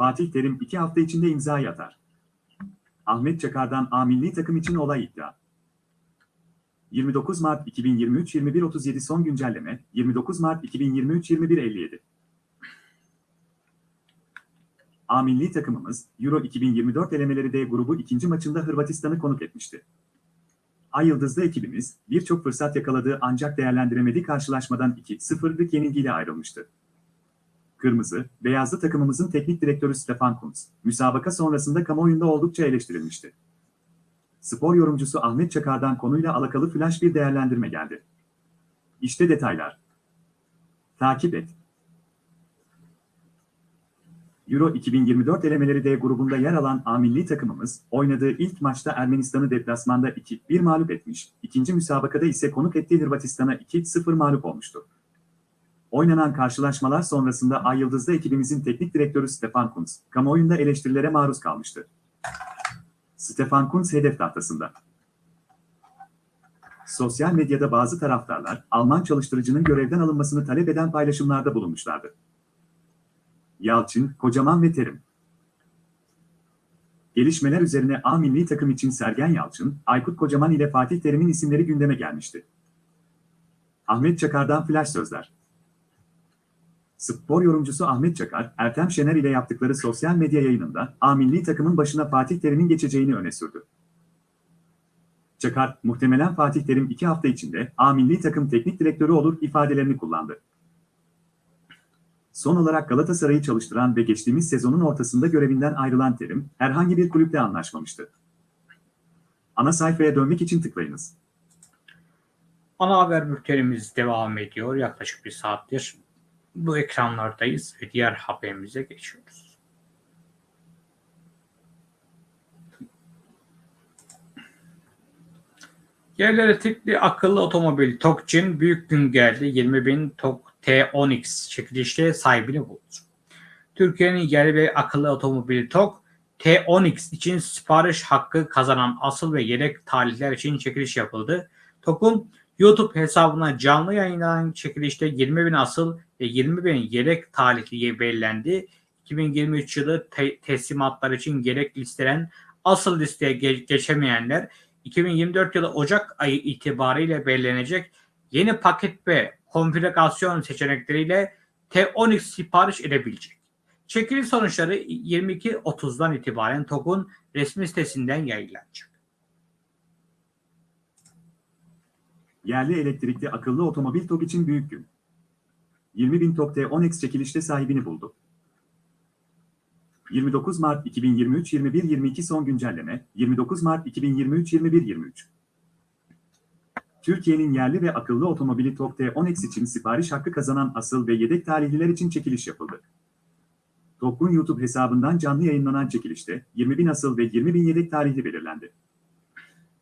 Fatih Terim iki hafta içinde imza atar. Ahmet Çakar'dan A milli takım için olay iddia. 29 Mart 2023 21.37 son güncelleme 29 Mart 2023 21.57 A milli takımımız Euro 2024 elemeleri D grubu ikinci maçında Hırvatistan'ı konuk etmişti. Ay Yıldızlı ekibimiz birçok fırsat yakaladığı ancak değerlendiremediği karşılaşmadan 2-0'lık yenilgiyle ayrılmıştı. Kırmızı, beyazlı takımımızın teknik direktörü Stefan Kuntz, müsabaka sonrasında kamuoyunda oldukça eleştirilmişti. Spor yorumcusu Ahmet Çakar'dan konuyla alakalı flash bir değerlendirme geldi. İşte detaylar. Takip et. Euro 2024 elemeleri D grubunda yer alan A milli takımımız, oynadığı ilk maçta Ermenistan'ı deplasmanda 2-1 mağlup etmiş, ikinci müsabakada ise konuk ettiği Hırvatistan'a 2-0 mağlup olmuştu. Oynanan karşılaşmalar sonrasında Ay Yıldızlı ekibimizin teknik direktörü Stefan Kuntz, kamuoyunda eleştirilere maruz kalmıştı. Stefan Kuntz hedef tahtasında. Sosyal medyada bazı taraftarlar, Alman çalıştırıcının görevden alınmasını talep eden paylaşımlarda bulunmuşlardı. Yalçın, Kocaman ve Terim. Gelişmeler üzerine A milli takım için Sergen Yalçın, Aykut Kocaman ile Fatih Terim'in isimleri gündeme gelmişti. Ahmet Çakar'dan flash sözler. Spor yorumcusu Ahmet Çakar, Ertem Şener ile yaptıkları sosyal medya yayınında A milli takımın başına Fatih Terim'in geçeceğini öne sürdü. Çakar, muhtemelen Fatih Terim iki hafta içinde A milli takım teknik direktörü olur ifadelerini kullandı. Son olarak Galatasaray'ı çalıştıran ve geçtiğimiz sezonun ortasında görevinden ayrılan Terim, herhangi bir kulüple anlaşmamıştı. Ana sayfaya dönmek için tıklayınız. Ana haber bültenimiz devam ediyor. Yaklaşık bir saattir bu ekranlardayız ve diğer haberimize geçiyoruz. Yerli elektrikli akıllı otomobil TOGC'in büyük gün geldi. 20.000 TOG T10X çekilişte sahibini buldu. Türkiye'nin yerli ve akıllı otomobili TOG T10X için sipariş hakkı kazanan asıl ve yedek tarihler için çekiliş yapıldı. TOG'un YouTube hesabına canlı yayınlanan çekilişte 20 bin asıl ve 20 bin yedek talihliye belirlendi. 2023 yılı te- teslimatlar için gerek listelen asıl listeye ge- geçemeyenler 2024 yılı Ocak ayı itibariyle belirlenecek yeni paket ve konfigürasyon seçenekleriyle T10X sipariş edebilecek. Çekiliş sonuçları 22.30'dan itibaren TOG'un resmi sitesinden yayınlanacak. Yerli elektrikli akıllı otomobil TOG için büyük gün. 20.000 TOG T10X çekilişte sahibini buldu. 29 Mart 2023 21-22 son güncelleme 29 Mart 2023 21-23 Türkiye'nin yerli ve akıllı otomobili TOG T10X için sipariş hakkı kazanan asıl ve yedek tarihliler için çekiliş yapıldı. TOG'un YouTube hesabından canlı yayınlanan çekilişte 20.000 asıl ve 20.000 yedek tarihli belirlendi.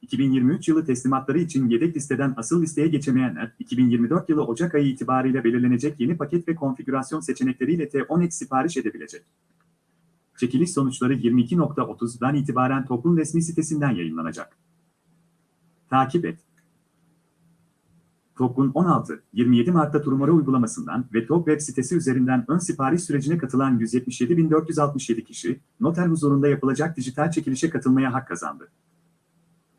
2023 yılı teslimatları için yedek listeden asıl listeye geçemeyenler, 2024 yılı Ocak ayı itibariyle belirlenecek yeni paket ve konfigürasyon seçenekleriyle T10X sipariş edebilecek. Çekiliş sonuçları 22.30'dan itibaren TOG'un resmi sitesinden yayınlanacak. Takip et. TOG'un 16-27 Mart'ta Turmara uygulamasından ve TOG web sitesi üzerinden ön sipariş sürecine katılan 177.467 kişi, noter huzurunda yapılacak dijital çekilişe katılmaya hak kazandı.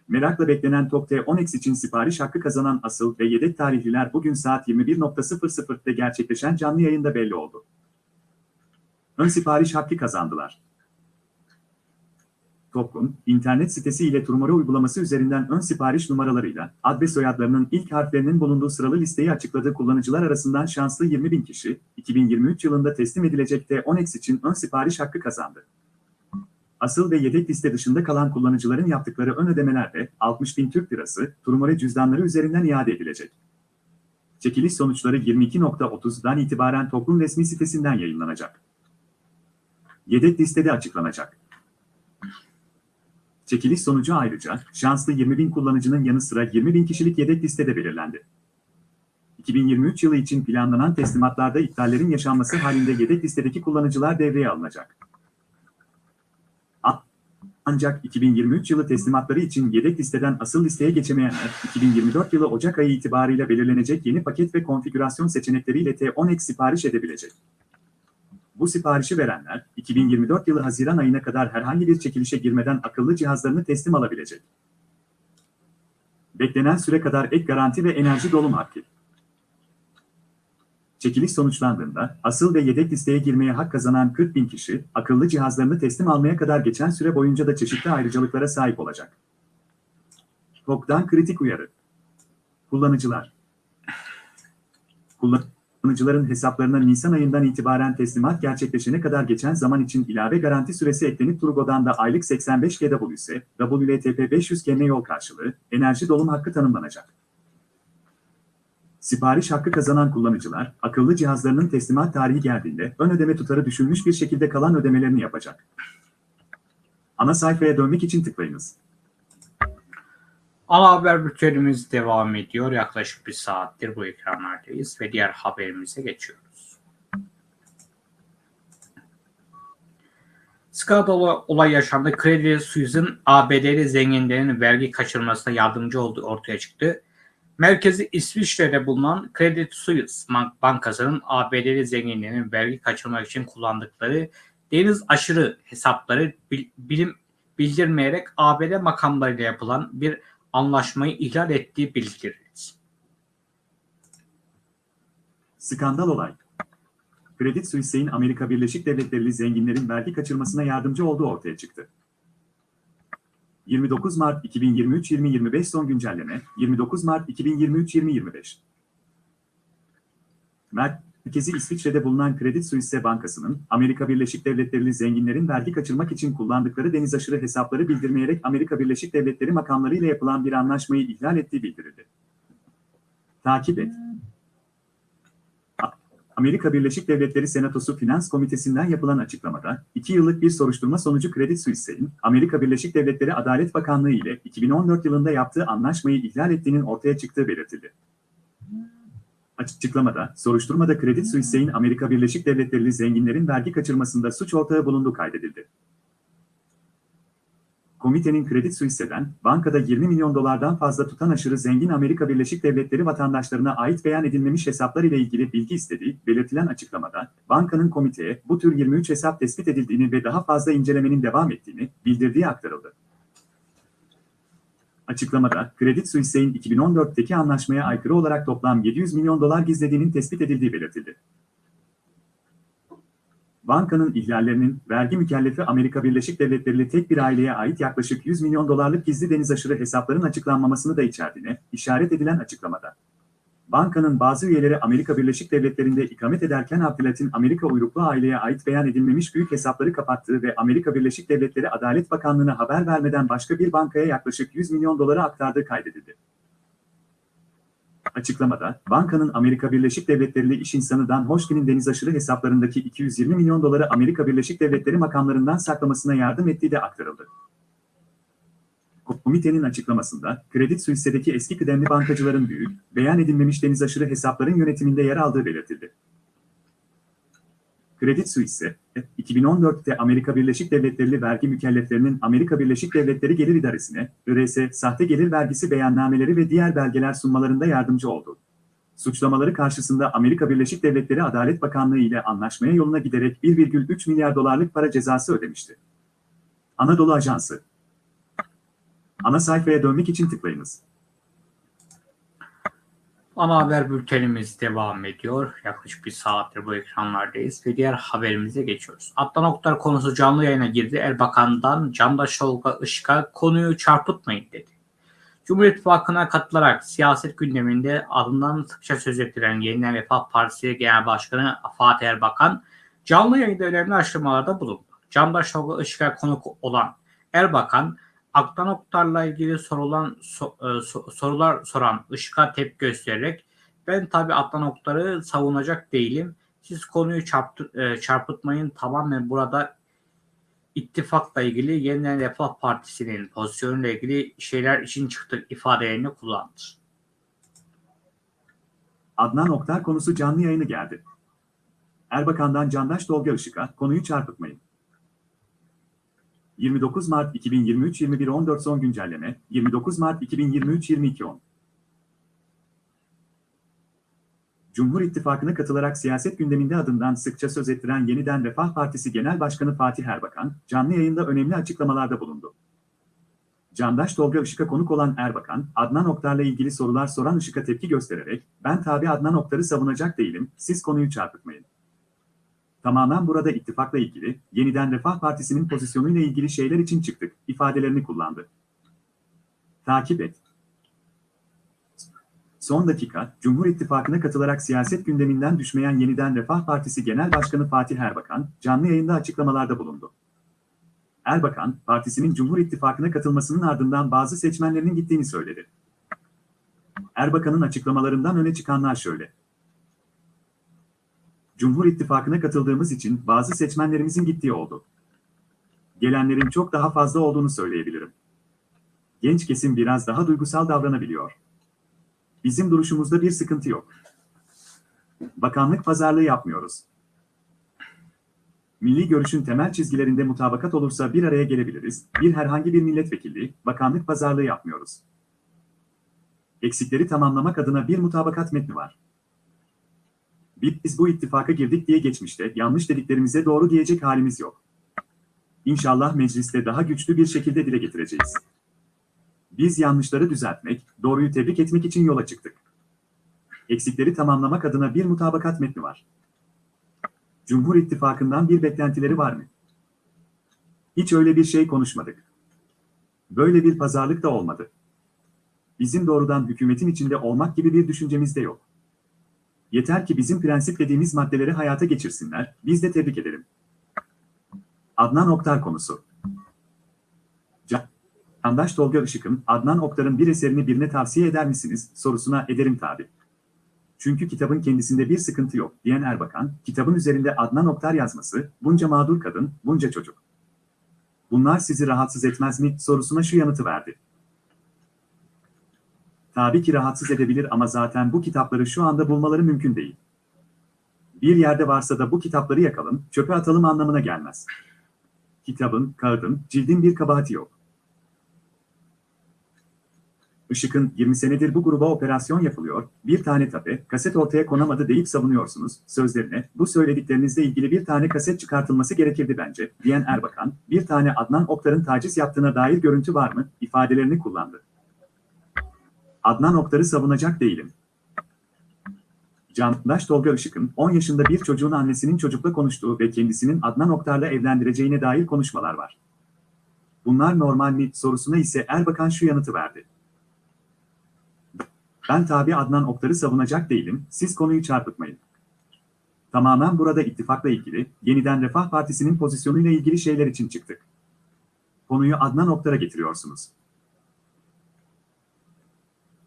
Merakla beklenen TOG T10X için sipariş hakkı kazanan asıl ve yedek tarihliler bugün saat 21.00'de gerçekleşen canlı yayında belli oldu. Ön sipariş hakkı kazandılar. TOG'un internet sitesi ile Turmara uygulaması üzerinden ön sipariş numaralarıyla ad ve soyadlarının ilk harflerinin bulunduğu sıralı listeyi açıkladığı kullanıcılar arasından şanslı 20 bin kişi, 2023 yılında teslim edilecek T10X için ön sipariş hakkı kazandı. Asıl ve yedek liste dışında kalan kullanıcıların yaptıkları ön ödemelerde 60 bin Türk lirası Turmare cüzdanları üzerinden iade edilecek. Çekiliş sonuçları 22.30'dan itibaren TOG'un resmi sitesinden yayınlanacak. Yedek listede açıklanacak. Çekiliş sonucu ayrıca şanslı 20 bin kullanıcının yanı sıra 20 bin kişilik yedek listede belirlendi. 2023 yılı için planlanan teslimatlarda iptallerin yaşanması halinde yedek listedeki kullanıcılar devreye alınacak. Ancak 2023 yılı teslimatları için yedek listeden asıl listeye geçemeyenler, 2024 yılı Ocak ayı itibariyle belirlenecek yeni paket ve konfigürasyon seçenekleriyle T10X sipariş edebilecek. Bu siparişi verenler, 2024 yılı Haziran ayına kadar herhangi bir çekilişe girmeden akıllı cihazlarını teslim alabilecek. Beklenen süre kadar ek garanti ve enerji dolum hakkı. Çekiliş sonuçlandığında asıl ve yedek listeye girmeye hak kazanan 40 bin kişi akıllı cihazlarını teslim almaya kadar geçen süre boyunca da çeşitli ayrıcalıklara sahip olacak. TOK'dan kritik uyarı. Kullanıcılar. Kullanıcıların hesaplarına Nisan ayından itibaren teslimat gerçekleşene kadar geçen zaman için ilave garanti süresi eklenip Turgo'dan da aylık 85 GWS, WLTP 500 km yol karşılığı, enerji dolum hakkı tanımlanacak. Sipariş hakkı kazanan kullanıcılar, akıllı cihazlarının teslimat tarihi geldiğinde ön ödeme tutarı düşülmüş bir şekilde kalan ödemelerini yapacak. Ana sayfaya dönmek için tıklayınız. Ana haber bültenimiz devam ediyor. Yaklaşık bir saattir bu ekranlardayız ve diğer haberimize geçiyoruz. Skandal olay yaşandı. Credit Suisse'in ABD'li zenginlerin vergi kaçırmasına yardımcı olduğu ortaya çıktı. Merkezi İsviçre'de bulunan Credit Suisse Bankası'nın ABD'li zenginlerin vergi kaçırmak için kullandıkları deniz aşırı hesapları bilim bildirmeyerek ABD makamlarıyla yapılan bir anlaşmayı ihlal ettiği bildirildi. Skandal olay. Credit Suisse'in Amerika Birleşik Devletleri'li zenginlerin vergi kaçırmasına yardımcı olduğu ortaya çıktı. 29 Mart 2023-2025 son güncelleme 29 Mart 2023-2025 Merkezi İsviçre'de bulunan Credit Suisse Bankası'nın Amerika Birleşik Devletleri'li zenginlerin vergi kaçırmak için kullandıkları deniz aşırı hesapları bildirmeyerek Amerika Birleşik Devletleri makamlarıyla yapılan bir anlaşmayı ihlal ettiği bildirildi. Takip et. Amerika Birleşik Devletleri Senatosu Finans Komitesi'nden yapılan açıklamada, 2 yıllık bir soruşturma sonucu Credit Suisse'in, Amerika Birleşik Devletleri Adalet Bakanlığı ile 2014 yılında yaptığı anlaşmayı ihlal ettiğinin ortaya çıktığı belirtildi. Açıklamada, soruşturmada Credit Suisse'in Amerika Birleşik Devletleri'li zenginlerin vergi kaçırmasında suç ortağı bulunduğu kaydedildi. Komitenin Credit Suisse'den, bankada 20 milyon dolardan fazla tutan aşırı zengin Amerika Birleşik Devletleri vatandaşlarına ait beyan edilmemiş hesaplar ile ilgili bilgi istediği belirtilen açıklamada, bankanın komiteye bu tür 23 hesap tespit edildiğini ve daha fazla incelemenin devam ettiğini bildirdiği aktarıldı. Açıklamada, Credit Suisse'in 2014'teki anlaşmaya aykırı olarak toplam 700 milyon dolar gizlediğinin tespit edildiği belirtildi. Bankanın ihlallerinin vergi mükellefi Amerika Birleşik Devletleri'li tek bir aileye ait yaklaşık 100 milyon dolarlık gizli deniz aşırı hesapların açıklanmamasını da içerdiğine işaret edilen açıklamada. Bankanın bazı üyeleri Amerika Birleşik Devletleri'nde ikamet ederken Abdülhatin Amerika uyruklu aileye ait beyan edilmemiş büyük hesapları kapattığı ve Amerika Birleşik Devletleri Adalet Bakanlığı'na haber vermeden başka bir bankaya yaklaşık 100 milyon doları aktardığı kaydedildi. Açıklamada, bankanın Amerika Birleşik Devletleri'li iş insanı Dan Hoşkin'in deniz aşırı hesaplarındaki 220 milyon doları Amerika Birleşik Devletleri makamlarından saklamasına yardım ettiği de aktarıldı. Komitenin açıklamasında, Credit Suisse'deki eski kıdemli bankacıların büyük, beyan edilmemiş deniz aşırı hesapların yönetiminde yer aldığı belirtildi. Credit Suisse, 2014'te Amerika Birleşik Devletleri vergi mükelleflerinin Amerika Birleşik Devletleri Gelir İdaresi'ne, IRS, sahte gelir vergisi beyannameleri ve diğer belgeler sunmalarında yardımcı oldu. Suçlamaları karşısında Amerika Birleşik Devletleri Adalet Bakanlığı ile anlaşmaya yoluna giderek 1,3 milyar dolarlık para cezası ödemişti. Anadolu Ajansı Ana sayfaya dönmek için tıklayınız. Ana haber bültenimiz devam ediyor. Yaklaşık bir saattir bu ekranlardayız ve diğer haberimize geçiyoruz. Adnan Oktar konusu canlı yayına girdi. Erbakan'dan Candaş Tolga Işık'a konuyu çarpıtmayın dedi. Cumhur İttifakı'na katılarak siyaset gündeminde adından sıkça söz ettiren Yeniden Refah Partisi Genel Başkanı Fatih Erbakan canlı yayında önemli açıklamalarda bulundu. Candaş Tolga Işık'a konuk olan Erbakan, Aktan Oktar'la ilgili sorulan so, e, so, sorular soran Işık'a tepki göstererek ben tabi Aktan Oktar'ı savunacak değilim. Siz konuyu çarptı, e, çarpıtmayın. Tamamen burada ittifakla ilgili Yeniden Refah Partisi'nin pozisyonuyla ilgili şeyler için çıktık ifadelerini kullandı. Adnan Oktar konusu canlı yayını geldi. Erbakan'dan Candaş Tolga Işık'a konuyu çarpıtmayın. 29 Mart 2023 21.14 son güncelleme 29 Mart 2023 22.10 Cumhur İttifakı'na katılarak siyaset gündeminde adından sıkça söz ettiren Yeniden Refah Partisi Genel Başkanı Fatih Erbakan, canlı yayında önemli açıklamalarda bulundu. Candaş Tolga Işık'a konuk olan Erbakan, Adnan Oktar'la ilgili sorular soran Işık'a tepki göstererek, ben tabi Adnan Oktar'ı savunacak değilim, siz konuyu çarpıtmayın. Tamamen burada ittifakla ilgili, yeniden Refah Partisi'nin pozisyonuyla ilgili şeyler için çıktık, ifadelerini kullandı. Takip et. Son dakika, Cumhur İttifakı'na katılarak siyaset gündeminden düşmeyen Yeniden Refah Partisi Genel Başkanı Fatih Erbakan, canlı yayında açıklamalarda bulundu. Erbakan, partisinin Cumhur İttifakı'na katılmasının ardından bazı seçmenlerinin gittiğini söyledi. Erbakan'ın açıklamalarından öne çıkanlar şöyle. Cumhur İttifakı'na katıldığımız için bazı seçmenlerimizin gittiği oldu. Gelenlerin çok daha fazla olduğunu söyleyebilirim. Genç kesim biraz daha duygusal davranabiliyor. Bizim duruşumuzda bir sıkıntı yok. Bakanlık pazarlığı yapmıyoruz. Milli görüşün temel çizgilerinde mutabakat olursa bir araya gelebiliriz. Bir herhangi bir milletvekilliği, bakanlık pazarlığı yapmıyoruz. Eksikleri tamamlamak adına bir mutabakat metni var. Biz bu ittifaka girdik diye geçmişte yanlış dediklerimize doğru diyecek halimiz yok. İnşallah mecliste daha güçlü bir şekilde dile getireceğiz. Biz yanlışları düzeltmek, doğruyu tebrik etmek için yola çıktık. Eksikleri tamamlamak adına bir mutabakat metni var. Cumhur İttifakı'ndan bir beklentileri var mı? Hiç öyle bir şey konuşmadık. Böyle bir pazarlık da olmadı. Bizim doğrudan hükümetin içinde olmak gibi bir düşüncemiz de yok. Yeter ki bizim prensip dediğimiz maddeleri hayata geçirsinler, biz de tebrik edelim. Adnan Oktar konusu. Candaş Tolga Işık'ın Adnan Oktar'ın bir eserini birine tavsiye eder misiniz sorusuna ederim tabi. Çünkü kitabın kendisinde bir sıkıntı yok diyen Erbakan, kitabın üzerinde Adnan Oktar yazması, bunca mağdur kadın, bunca çocuk. Bunlar sizi rahatsız etmez mi sorusuna şu yanıtı verdi. Tabii ki rahatsız edebilir ama zaten bu kitapları şu anda bulmaları mümkün değil. Bir yerde varsa da bu kitapları yakalım, çöpe atalım anlamına gelmez. Kitabın, kağıdın, cildin bir kabahati yok. Işık'ın 20 senedir bu gruba operasyon yapılıyor, bir tane tape, kaset ortaya konamadı deyip savunuyorsunuz, sözlerine, bu söylediklerinizle ilgili bir tane kaset çıkartılması gerekirdi bence, diyen Erbakan, bir tane Adnan Oktar'ın taciz yaptığına dair görüntü var mı, ifadelerini kullandı. Adnan Oktar'ı savunacak değilim. Candaş Tolga Işık'ın 10 yaşında bir çocuğun annesinin çocukla konuştuğu ve kendisinin Adnan Oktar'la evlendireceğine dair konuşmalar var. Bunlar normal mi sorusuna ise Erbakan şu yanıtı verdi. Ben tabi Adnan Oktar'ı savunacak değilim, siz konuyu çarpıtmayın. Tamamen burada ittifakla ilgili, yeniden Refah Partisi'nin pozisyonuyla ilgili şeyler için çıktık. Konuyu Adnan Oktar'a getiriyorsunuz.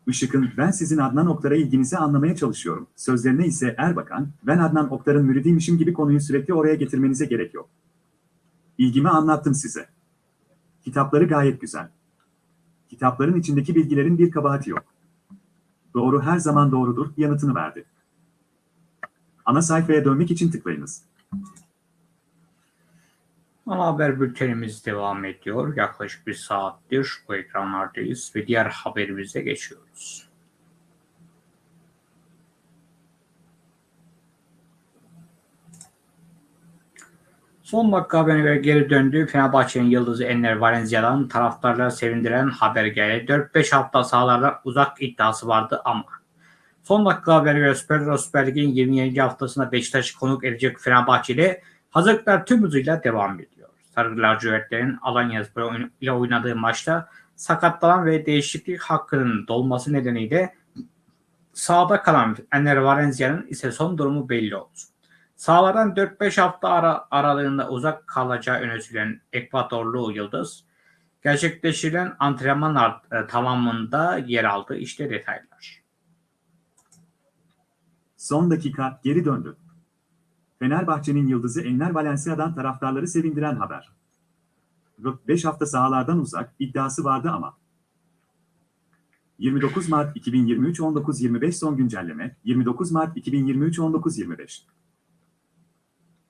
Işık'ın ben sizin Adnan Oktar'a ilginizi anlamaya çalışıyorum. Sözlerine ise Erbakan, ben Adnan Oktar'ın müridiymişim gibi konuyu sürekli oraya getirmenize gerek yok. İlgimi anlattım size. Kitapları gayet güzel. Kitapların içindeki bilgilerin bir kabahati yok. Doğru her zaman doğrudur yanıtını verdi. Ana sayfaya dönmek için tıklayınız. Ana haber bültenimiz devam ediyor. Yaklaşık bir saattir bu ekranlardayız ve diğer haberimize geçiyoruz. Son dakika haberine göre geri döndü. Fenerbahçe'nin yıldızı Enner Valencia'dan taraftarları sevindiren haber geldi. 4-5 hafta sahalardan uzak iddiası vardı ama son dakika haberine göre Süper, Lig'in 27. haftasında Beşiktaş'ı konuk edecek Fenerbahçe ile hazırlıklar tüm hızıyla devam ediyor. Sarı lacivertlerin Alanya Spor ile oynadığı maçta sakatlanan ve değişiklik hakkının dolması nedeniyle sahada kalan Enner Valencia'nın ise son durumu belli oldu. Sahalardan 4-5 hafta ara, aralığında uzak kalacağı öne sürülen Ekvatorlu Yıldız, gerçekleştirilen antrenman e, tamamında yer aldı. İşte detaylar. Son dakika geri döndü. Fenerbahçe'nin yıldızı Enner Valencia'dan taraftarları sevindiren haber. 5 hafta sahalardan uzak iddiası vardı ama. 29 Mart 2023 19.25 son güncelleme 29 Mart 2023 19.25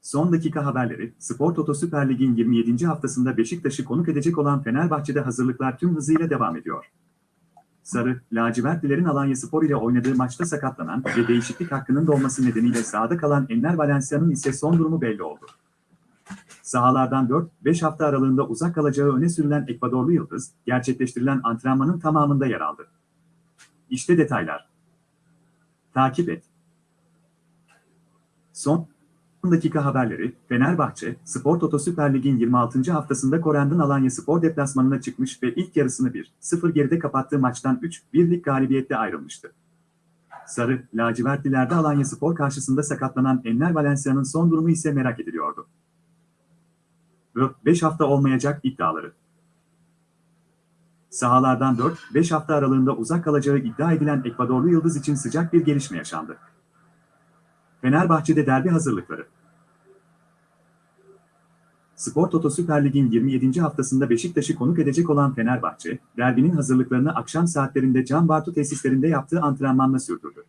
Son dakika haberleri, Spor Toto Süper Lig'in 27. haftasında Beşiktaş'ı konuk edecek olan Fenerbahçe'de hazırlıklar tüm hızıyla devam ediyor. Sarı, lacivertlilerin Alanya Spor ile oynadığı maçta sakatlanan ve değişiklik hakkının dolması nedeniyle sahada kalan Enner Valencia'nın ise son durumu belli oldu. Sahalardan 4-5 hafta aralığında uzak kalacağı öne sürülen Ekvadorlu Yıldız, gerçekleştirilen antrenmanın tamamında yer aldı. İşte detaylar. Takip et. Son dakika haberleri, Fenerbahçe, Spor Toto Süper Lig'in 26. haftasında Korend'in Alanya Spor deplasmanına çıkmış ve ilk yarısını 1-0 geride kapattığı maçtan 3-1'lik galibiyetle ayrılmıştı. Sarı, lacivertlilerde Alanya Spor karşısında sakatlanan Enner Valencia'nın son durumu ise merak ediliyordu. 5 hafta olmayacak iddiaları. Sahalardan 4-5 hafta aralığında uzak kalacağı iddia edilen Ekvadorlu Yıldız için sıcak bir gelişme yaşandı. Fenerbahçe'de derbi hazırlıkları. Spor Toto Süper Lig'in 27. haftasında Beşiktaş'ı konuk edecek olan Fenerbahçe, derbinin hazırlıklarını akşam saatlerinde Can Bartu tesislerinde yaptığı antrenmanla sürdürdü.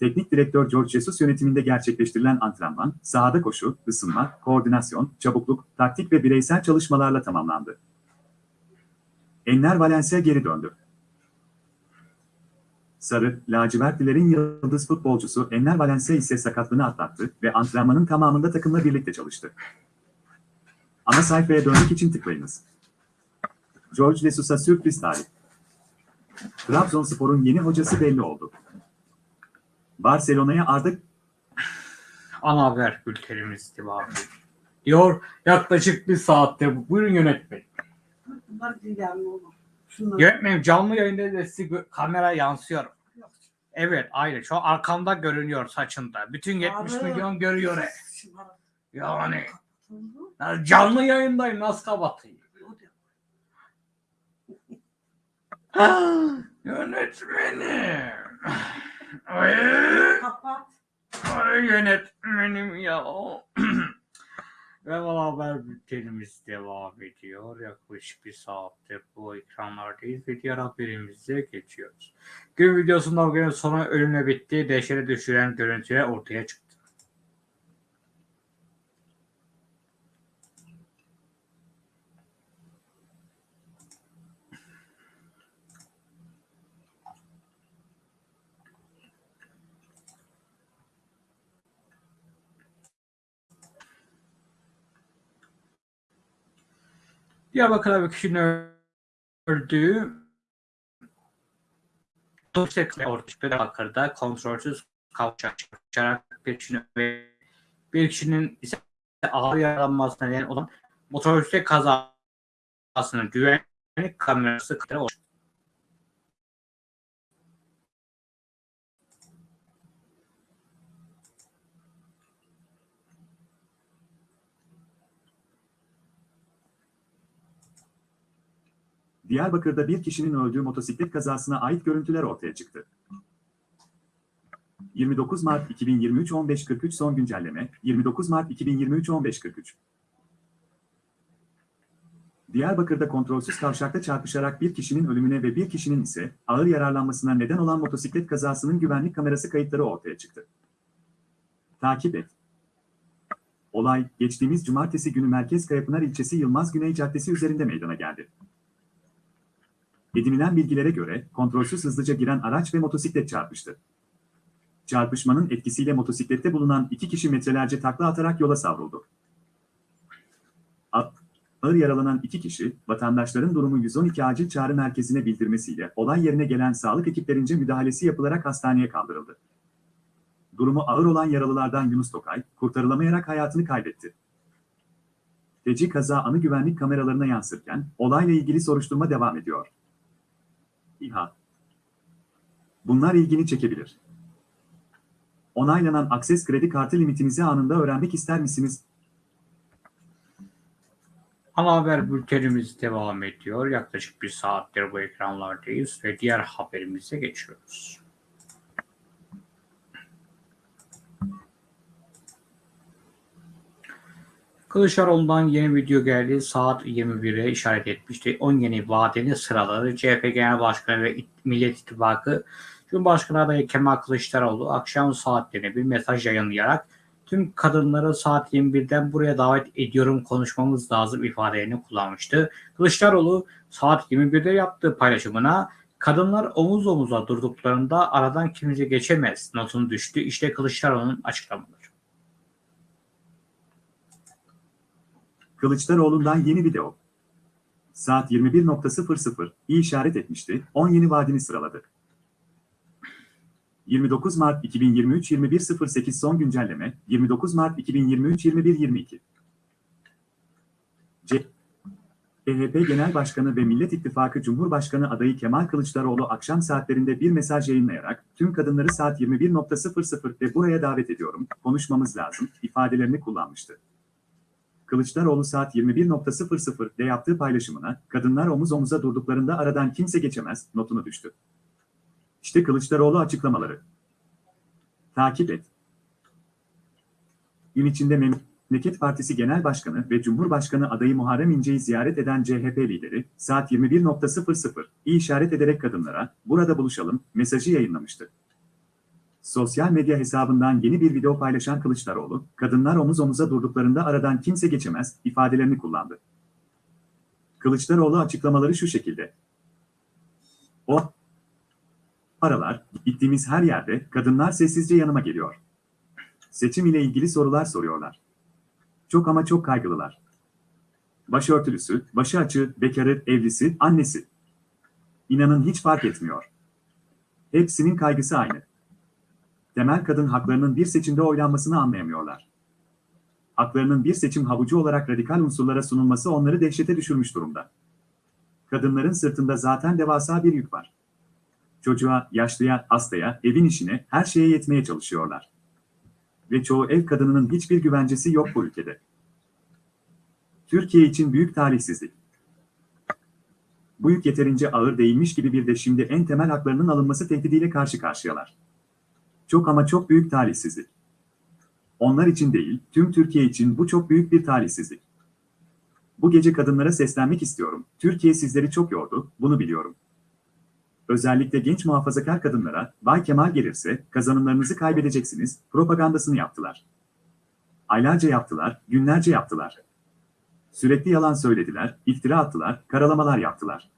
Teknik direktör George Jesus yönetiminde gerçekleştirilen antrenman, sahada koşu, ısınma, koordinasyon, çabukluk, taktik ve bireysel çalışmalarla tamamlandı. Enner Valencia geri döndü. Sarı, lacivertlilerin yıldız futbolcusu Enner Valencia ise sakatlığını atlattı ve antrenmanın tamamında takımla birlikte çalıştı. Ana sayfaya dönmek için tıklayınız. George Jesus'a sürpriz tarih. Trabzonspor'un yeni hocası belli oldu. Barcelona'ya Arda Ana haber bültenimiz devam ediyor. Diyor yaklaşık bir saatte. Buyurun yönetmen. Bunlar yani oğlum. Şunlar. Yönetmenim canlı yayında da sizi kamera yansıyor. Evet aynı. Şu an arkamda görünüyor saçında. Bütün 70 Abi. milyon görüyor. he. Yani canlı yayındayım nasıl kapatayım? Yönetmenim. Ay, Kapat. ay yönetmenim ya. Ve bu haber bültenimiz devam ediyor. Yaklaşık bir saattir bu ekranlardayız ve diğer haberimize geçiyoruz. Gün videosunda günün sonu ölümle bitti. Dehşete düşüren görüntüler ortaya çıktı. Diyarbakır'da bir kişinin öldüğü Dolayısıyla ortaya Diyarbakır'da kontrolsüz kavşarak bir kişinin ve bir kişinin ise ağır yaralanmasına neden olan motosiklet kazasının güvenlik kamerası kayıtları oluştu. Diyarbakır'da bir kişinin öldüğü motosiklet kazasına ait görüntüler ortaya çıktı. 29 Mart 2023 15.43 son güncelleme 29 Mart 2023 15.43 Diyarbakır'da kontrolsüz kavşakta çarpışarak bir kişinin ölümüne ve bir kişinin ise ağır yararlanmasına neden olan motosiklet kazasının güvenlik kamerası kayıtları ortaya çıktı. Takip et. Olay, geçtiğimiz cumartesi günü Merkez Kayapınar ilçesi Yılmaz Güney Caddesi üzerinde meydana geldi. Edinilen bilgilere göre kontrolsüz hızlıca giren araç ve motosiklet çarpıştı. Çarpışmanın etkisiyle motosiklette bulunan iki kişi metrelerce takla atarak yola savruldu. A- Ağır yaralanan iki kişi, vatandaşların durumu 112 acil çağrı merkezine bildirmesiyle olay yerine gelen sağlık ekiplerince müdahalesi yapılarak hastaneye kaldırıldı. Durumu ağır olan yaralılardan Yunus Tokay, kurtarılamayarak hayatını kaybetti. Feci kaza anı güvenlik kameralarına yansırken, olayla ilgili soruşturma devam ediyor. İHA. Bunlar ilgini çekebilir. Onaylanan akses kredi kartı limitinizi anında öğrenmek ister misiniz? Ana haber bültenimiz devam ediyor. Yaklaşık bir saattir bu ekranlardayız ve diğer haberimize geçiyoruz. Kılıçdaroğlu'ndan yeni video geldi. Saat 21'e işaret etmişti. 10 yeni vaadini sıraladı. CHP Genel Başkanı ve Millet İttifakı Cumhurbaşkanı adayı Kemal Kılıçdaroğlu akşam saatlerine bir mesaj yayınlayarak tüm kadınları saat 21'den buraya davet ediyorum konuşmamız lazım ifadelerini kullanmıştı. Kılıçdaroğlu saat 21'de yaptığı paylaşımına kadınlar omuz omuza durduklarında aradan kimse geçemez notunu düştü. İşte Kılıçdaroğlu'nun açıklamaları. Kılıçdaroğlu'ndan yeni video. Saat 21.00 iyi işaret etmişti, 10 yeni vaadini sıraladı. 29 Mart 2023 21.08 son güncelleme 29 Mart 2023 21.22 CHP Genel Başkanı ve Millet İttifakı Cumhurbaşkanı adayı Kemal Kılıçdaroğlu akşam saatlerinde bir mesaj yayınlayarak tüm kadınları saat 21.00'de buraya davet ediyorum, konuşmamız lazım ifadelerini kullanmıştı. Kılıçdaroğlu saat 21.00'de yaptığı paylaşımına kadınlar omuz omuza durduklarında aradan kimse geçemez notunu düştü. İşte Kılıçdaroğlu açıklamaları. Takip et. Gün içinde Memleket Partisi Genel Başkanı ve Cumhurbaşkanı adayı Muharrem İnce'yi ziyaret eden CHP lideri, saat 21.00 iyi işaret ederek kadınlara, burada buluşalım, mesajı yayınlamıştı. Sosyal medya hesabından yeni bir video paylaşan Kılıçdaroğlu, kadınlar omuz omuza durduklarında aradan kimse geçemez ifadelerini kullandı. Kılıçdaroğlu açıklamaları şu şekilde. O aralar, gittiğimiz her yerde kadınlar sessizce yanıma geliyor. Seçim ile ilgili sorular soruyorlar. Çok ama çok kaygılılar. Başörtülüsü, başı açığı, bekarı, evlisi, annesi. İnanın hiç fark etmiyor. Hepsinin kaygısı aynı. Temel kadın haklarının bir seçimde oylanmasını anlayamıyorlar. Haklarının bir seçim havucu olarak radikal unsurlara sunulması onları dehşete düşürmüş durumda. Kadınların sırtında zaten devasa bir yük var. Çocuğa, yaşlıya, hastaya, evin işine, her şeye yetmeye çalışıyorlar. Ve çoğu ev kadınının hiçbir güvencesi yok bu ülkede. Türkiye için büyük talihsizlik. Bu yük yeterince ağır değilmiş gibi bir de şimdi en temel haklarının alınması tehdidiyle karşı karşıyalar. Çok ama çok büyük talihsizlik. Onlar için değil, tüm Türkiye için bu çok büyük bir talihsizlik. Bu gece kadınlara seslenmek istiyorum. Türkiye sizleri çok yordu, bunu biliyorum. Özellikle genç muhafazakar kadınlara, Bay Kemal gelirse kazanımlarınızı kaybedeceksiniz, propagandasını yaptılar. Aylarca yaptılar, günlerce yaptılar. Sürekli yalan söylediler, iftira attılar, karalamalar yaptılar.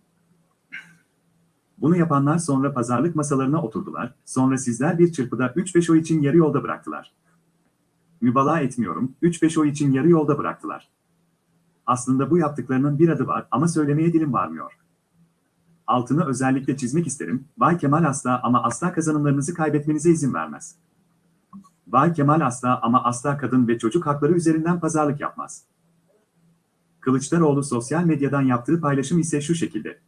Bunu yapanlar sonra pazarlık masalarına oturdular, sonra sizler bir çırpıda 3-5 oy için yarı yolda bıraktılar. Mübalağa etmiyorum, 3-5 oy için yarı yolda bıraktılar. Aslında bu yaptıklarının bir adı var ama söylemeye dilim varmıyor. Altını özellikle çizmek isterim, Bay Kemal asla ama asla kazanımlarınızı kaybetmenize izin vermez. Bay Kemal asla ama asla kadın ve çocuk hakları üzerinden pazarlık yapmaz. Kılıçdaroğlu sosyal medyadan yaptığı paylaşım ise şu şekilde.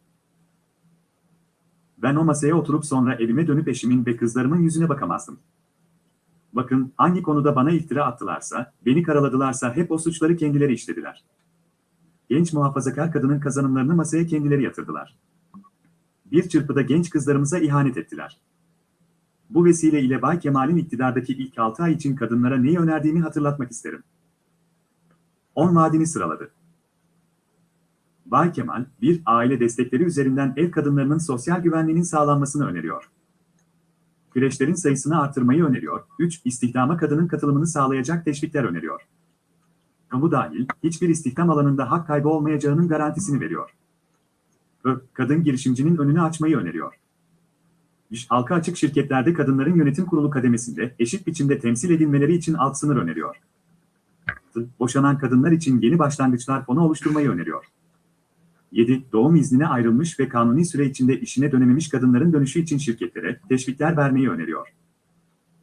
Ben o masaya oturup sonra evime dönüp eşimin ve kızlarımın yüzüne bakamazdım. Bakın hangi konuda bana iftira attılarsa, beni karaladılarsa hep o suçları kendileri işlediler. Genç muhafazakar kadının kazanımlarını masaya kendileri yatırdılar. Bir çırpıda genç kızlarımıza ihanet ettiler. Bu vesile ile Bay Kemal'in iktidardaki ilk 6 ay için kadınlara neyi önerdiğini hatırlatmak isterim. 10 vaadini sıraladı. Bay Kemal, bir aile destekleri üzerinden ev kadınlarının sosyal güvenliğinin sağlanmasını öneriyor. Kreşlerin sayısını artırmayı öneriyor. 3. İstihdama kadının katılımını sağlayacak teşvikler öneriyor. Kamu dahil, hiçbir istihdam alanında hak kaybı olmayacağının garantisini veriyor. Ö, kadın girişimcinin önünü açmayı öneriyor. İş, halka açık şirketlerde kadınların yönetim kurulu kademesinde eşit biçimde temsil edilmeleri için alt sınır öneriyor. Boşanan kadınlar için yeni başlangıçlar fonu oluşturmayı öneriyor. 7. Doğum iznine ayrılmış ve kanuni süre içinde işine dönememiş kadınların dönüşü için şirketlere teşvikler vermeyi öneriyor.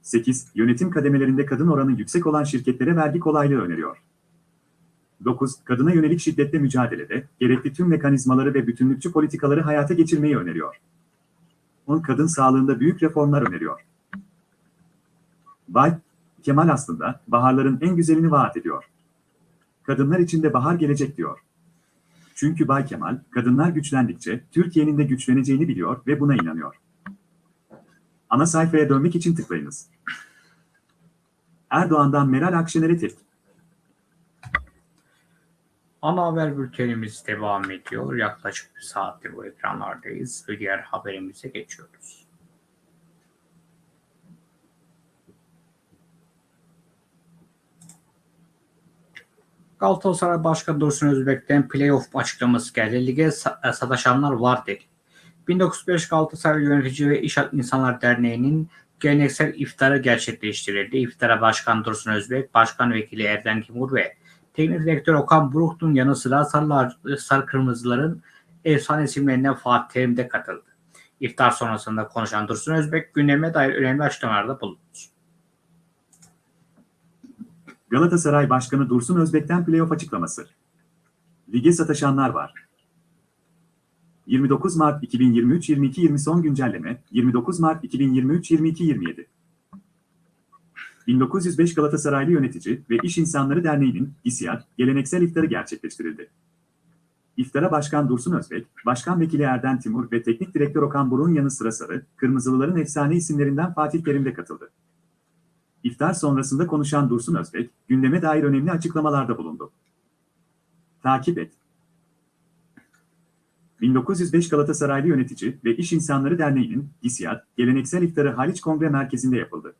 8. Yönetim kademelerinde kadın oranı yüksek olan şirketlere vergi kolaylığı öneriyor. 9. Kadına yönelik şiddetle mücadelede gerekli tüm mekanizmaları ve bütünlükçü politikaları hayata geçirmeyi öneriyor. 10. Kadın sağlığında büyük reformlar öneriyor. Bay Kemal aslında baharların en güzelini vaat ediyor. Kadınlar için de bahar gelecek diyor. Çünkü Bay Kemal, kadınlar güçlendikçe Türkiye'nin de güçleneceğini biliyor ve buna inanıyor. Ana sayfaya dönmek için tıklayınız. Erdoğan'dan Meral Akşener'e tepki. Ana haber bültenimiz devam ediyor. Yaklaşık bir saattir bu ekranlardayız ve diğer haberimize geçiyoruz. Galatasaray Başkanı Dursun Özbek'ten playoff açıklaması geldi. Lige sa- sataşanlar var dedi. 1905 Galatasaray Yönetici ve İş İnsanlar Derneği'nin geleneksel iftarı gerçekleştirildi. İftara Başkan Dursun Özbek, Başkan Vekili Erden Timur ve Teknik direktör Okan Buruk'un yanı sıra Sarılar, Sarı Kırmızıların efsane isimlerinden Fatih Terim de katıldı. İftar sonrasında konuşan Dursun Özbek gündeme dair önemli açıklamalarda bulundu. Galatasaray Başkanı Dursun Özbek'ten playoff açıklaması. Lige sataşanlar var. 29 Mart 2023-22-20 son güncelleme 29 Mart 2023-22-27 1905 Galatasaraylı Yönetici ve İş İnsanları Derneği'nin İSİAD geleneksel iftarı gerçekleştirildi. İftara Başkan Dursun Özbek, Başkan Vekili Erden Timur ve Teknik Direktör Okan Buruk'un yanı sıra Sarı, Kırmızılıların efsane isimlerinden Fatih Terim de katıldı. İftar sonrasında konuşan Dursun Özbek, gündeme dair önemli açıklamalarda bulundu. Takip et. 1905 Galatasaraylı Yönetici ve İş İnsanları Derneği'nin İSİAD, geleneksel iftarı Haliç Kongre Merkezi'nde yapıldı.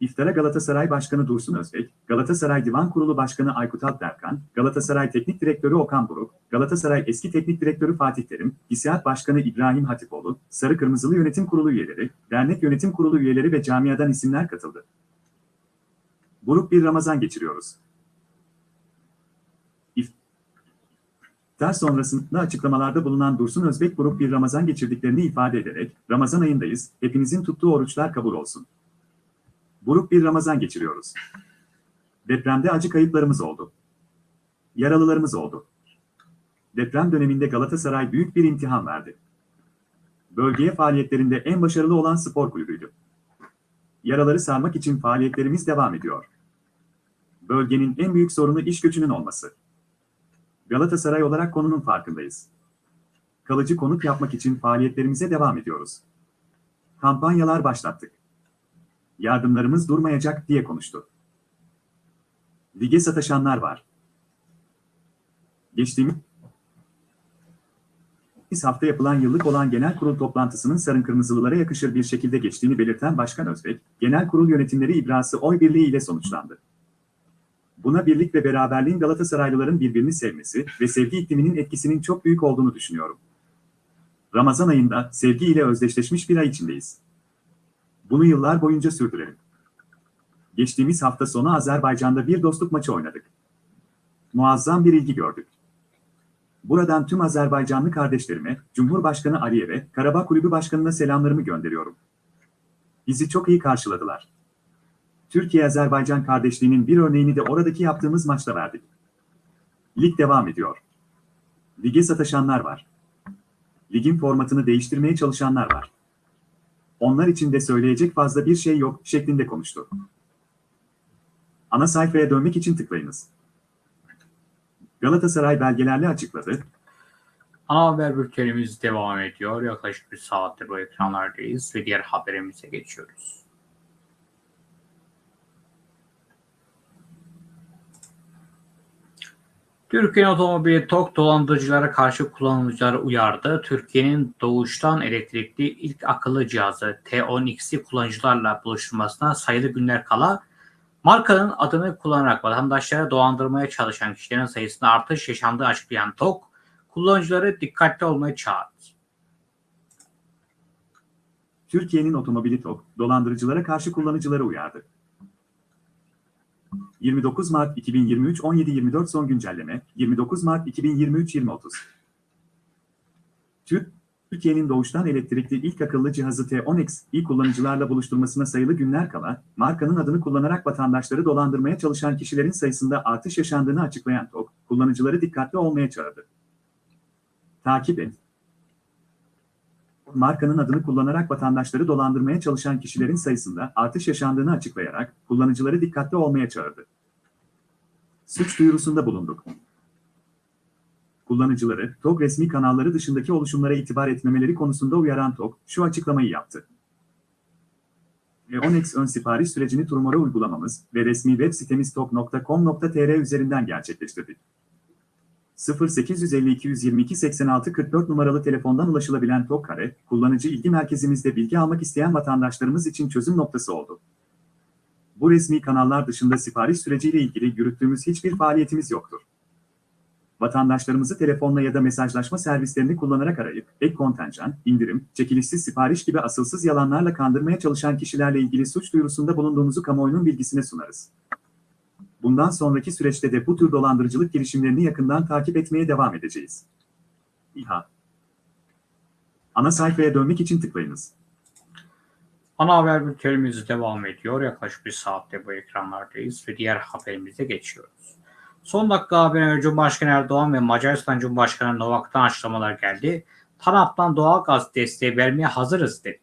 İftara Galatasaray Başkanı Dursun Özbek, Galatasaray Divan Kurulu Başkanı Aykut Alpderkan, Galatasaray Teknik Direktörü Okan Buruk, Galatasaray Eski Teknik Direktörü Fatih Terim, İSİAD Başkanı İbrahim Hatipoğlu, Sarı Kırmızılı Yönetim Kurulu üyeleri, Dernek Yönetim Kurulu üyeleri ve camiadan isimler katıldı. Buruk bir Ramazan geçiriyoruz. İftar sonrasında açıklamalarda bulunan Dursun Özbek buruk bir Ramazan geçirdiklerini ifade ederek, Ramazan ayındayız, hepinizin tuttuğu oruçlar kabul olsun. Buruk bir Ramazan geçiriyoruz. Depremde acı kayıplarımız oldu. Yaralılarımız oldu. Deprem döneminde Galatasaray büyük bir imtihan verdi. Bölgeye faaliyetlerinde en başarılı olan spor kulübüydü. Yaraları sarmak için faaliyetlerimiz devam ediyor. Bölgenin en büyük sorunu iş göçünün olması. Galatasaray olarak konunun farkındayız. Kalıcı konut yapmak için faaliyetlerimize devam ediyoruz. Kampanyalar başlattık. Yardımlarımız durmayacak diye konuştu. Lige sataşanlar var. Geçtiğimiz hafta yapılan yıllık olan genel kurul toplantısının sarın kırmızılılara yakışır bir şekilde geçtiğini belirten Başkan Özbek, genel kurul yönetimleri ibrası oy birliği ile sonuçlandı. Buna birlik ve beraberliğin Galatasaraylıların birbirini sevmesi ve sevgi ikliminin etkisinin çok büyük olduğunu düşünüyorum. Ramazan ayında sevgi ile özdeşleşmiş bir ay içindeyiz. Bunu yıllar boyunca sürdürelim. Geçtiğimiz hafta sonu Azerbaycan'da bir dostluk maçı oynadık. Muazzam bir ilgi gördük. Buradan tüm Azerbaycanlı kardeşlerime, Cumhurbaşkanı Aliyev'e, Karabağ Kulübü Başkanı'na selamlarımı gönderiyorum. Bizi çok iyi karşıladılar. Türkiye-Azerbaycan kardeşliğinin bir örneğini de oradaki yaptığımız maçta verdik. Lig devam ediyor. Lige sataşanlar var. Ligin formatını değiştirmeye çalışanlar var. Onlar için de söyleyecek fazla bir şey yok şeklinde konuştu. Ana sayfaya dönmek için tıklayınız. Galatasaray belgelerle açıkladı. Ana haber bültenimiz devam ediyor. Yaklaşık bir saattir bu ekranlardayız ve diğer haberimize geçiyoruz. Türkiye Otomobili TOK dolandırıcılara karşı kullanıcıları uyardı. Türkiye'nin doğuştan elektrikli ilk akıllı cihazı T10X'i kullanıcılarla buluşturmasına sayılı günler kala markanın adını kullanarak vatandaşlara dolandırmaya çalışan kişilerin sayısında artış yaşandığı açıklayan TOK, kullanıcıları dikkatli olmaya çağırdı. Türkiye'nin otomobili TOK, dolandırıcılara karşı kullanıcıları uyardı. 29 Mart 2023 17.24 son güncelleme 29 Mart 2023 20.30 Türkiye'nin doğuştan elektrikli ilk akıllı cihazı T10X ilk kullanıcılarla buluşturmasına sayılı günler kala markanın adını kullanarak vatandaşları dolandırmaya çalışan kişilerin sayısında artış yaşandığını açıklayan TOK, kullanıcıları dikkatli olmaya çağırdı. Takip et. Markanın adını kullanarak vatandaşları dolandırmaya çalışan kişilerin sayısında artış yaşandığını açıklayarak kullanıcıları dikkatli olmaya çağırdı. Suç duyurusunda bulunduk. Kullanıcıları, TOG resmi kanalları dışındaki oluşumlara itibar etmemeleri konusunda uyaran TOG, şu açıklamayı yaptı. Leonex ön sipariş sürecini Turmora uygulamamız ve resmi web sitemiz tok.com.tr üzerinden gerçekleştirdik. 0852 122 86 44 numaralı telefondan ulaşılabilen TOG Kare, kullanıcı ilgi merkezimizde bilgi almak isteyen vatandaşlarımız için çözüm noktası oldu. Bu resmi kanallar dışında sipariş süreciyle ilgili yürüttüğümüz hiçbir faaliyetimiz yoktur. Vatandaşlarımızı telefonla ya da mesajlaşma servislerini kullanarak arayıp, ek kontenjan, indirim, çekilişsiz sipariş gibi asılsız yalanlarla kandırmaya çalışan kişilerle ilgili suç duyurusunda bulunduğumuzu kamuoyunun bilgisine sunarız. Bundan sonraki süreçte de bu tür dolandırıcılık girişimlerini yakından takip etmeye devam edeceğiz. İHA Ana sayfaya dönmek için tıklayınız. Ana haber bültenimiz devam ediyor. Yaklaşık bir saatte bu ekranlardayız ve diğer haberimize geçiyoruz. Son dakika haberine Cumhurbaşkanı Erdoğan ve Macaristan Cumhurbaşkanı Novak'tan açıklamalar geldi. TANAP'tan doğal gaz desteği vermeye hazırız dedi.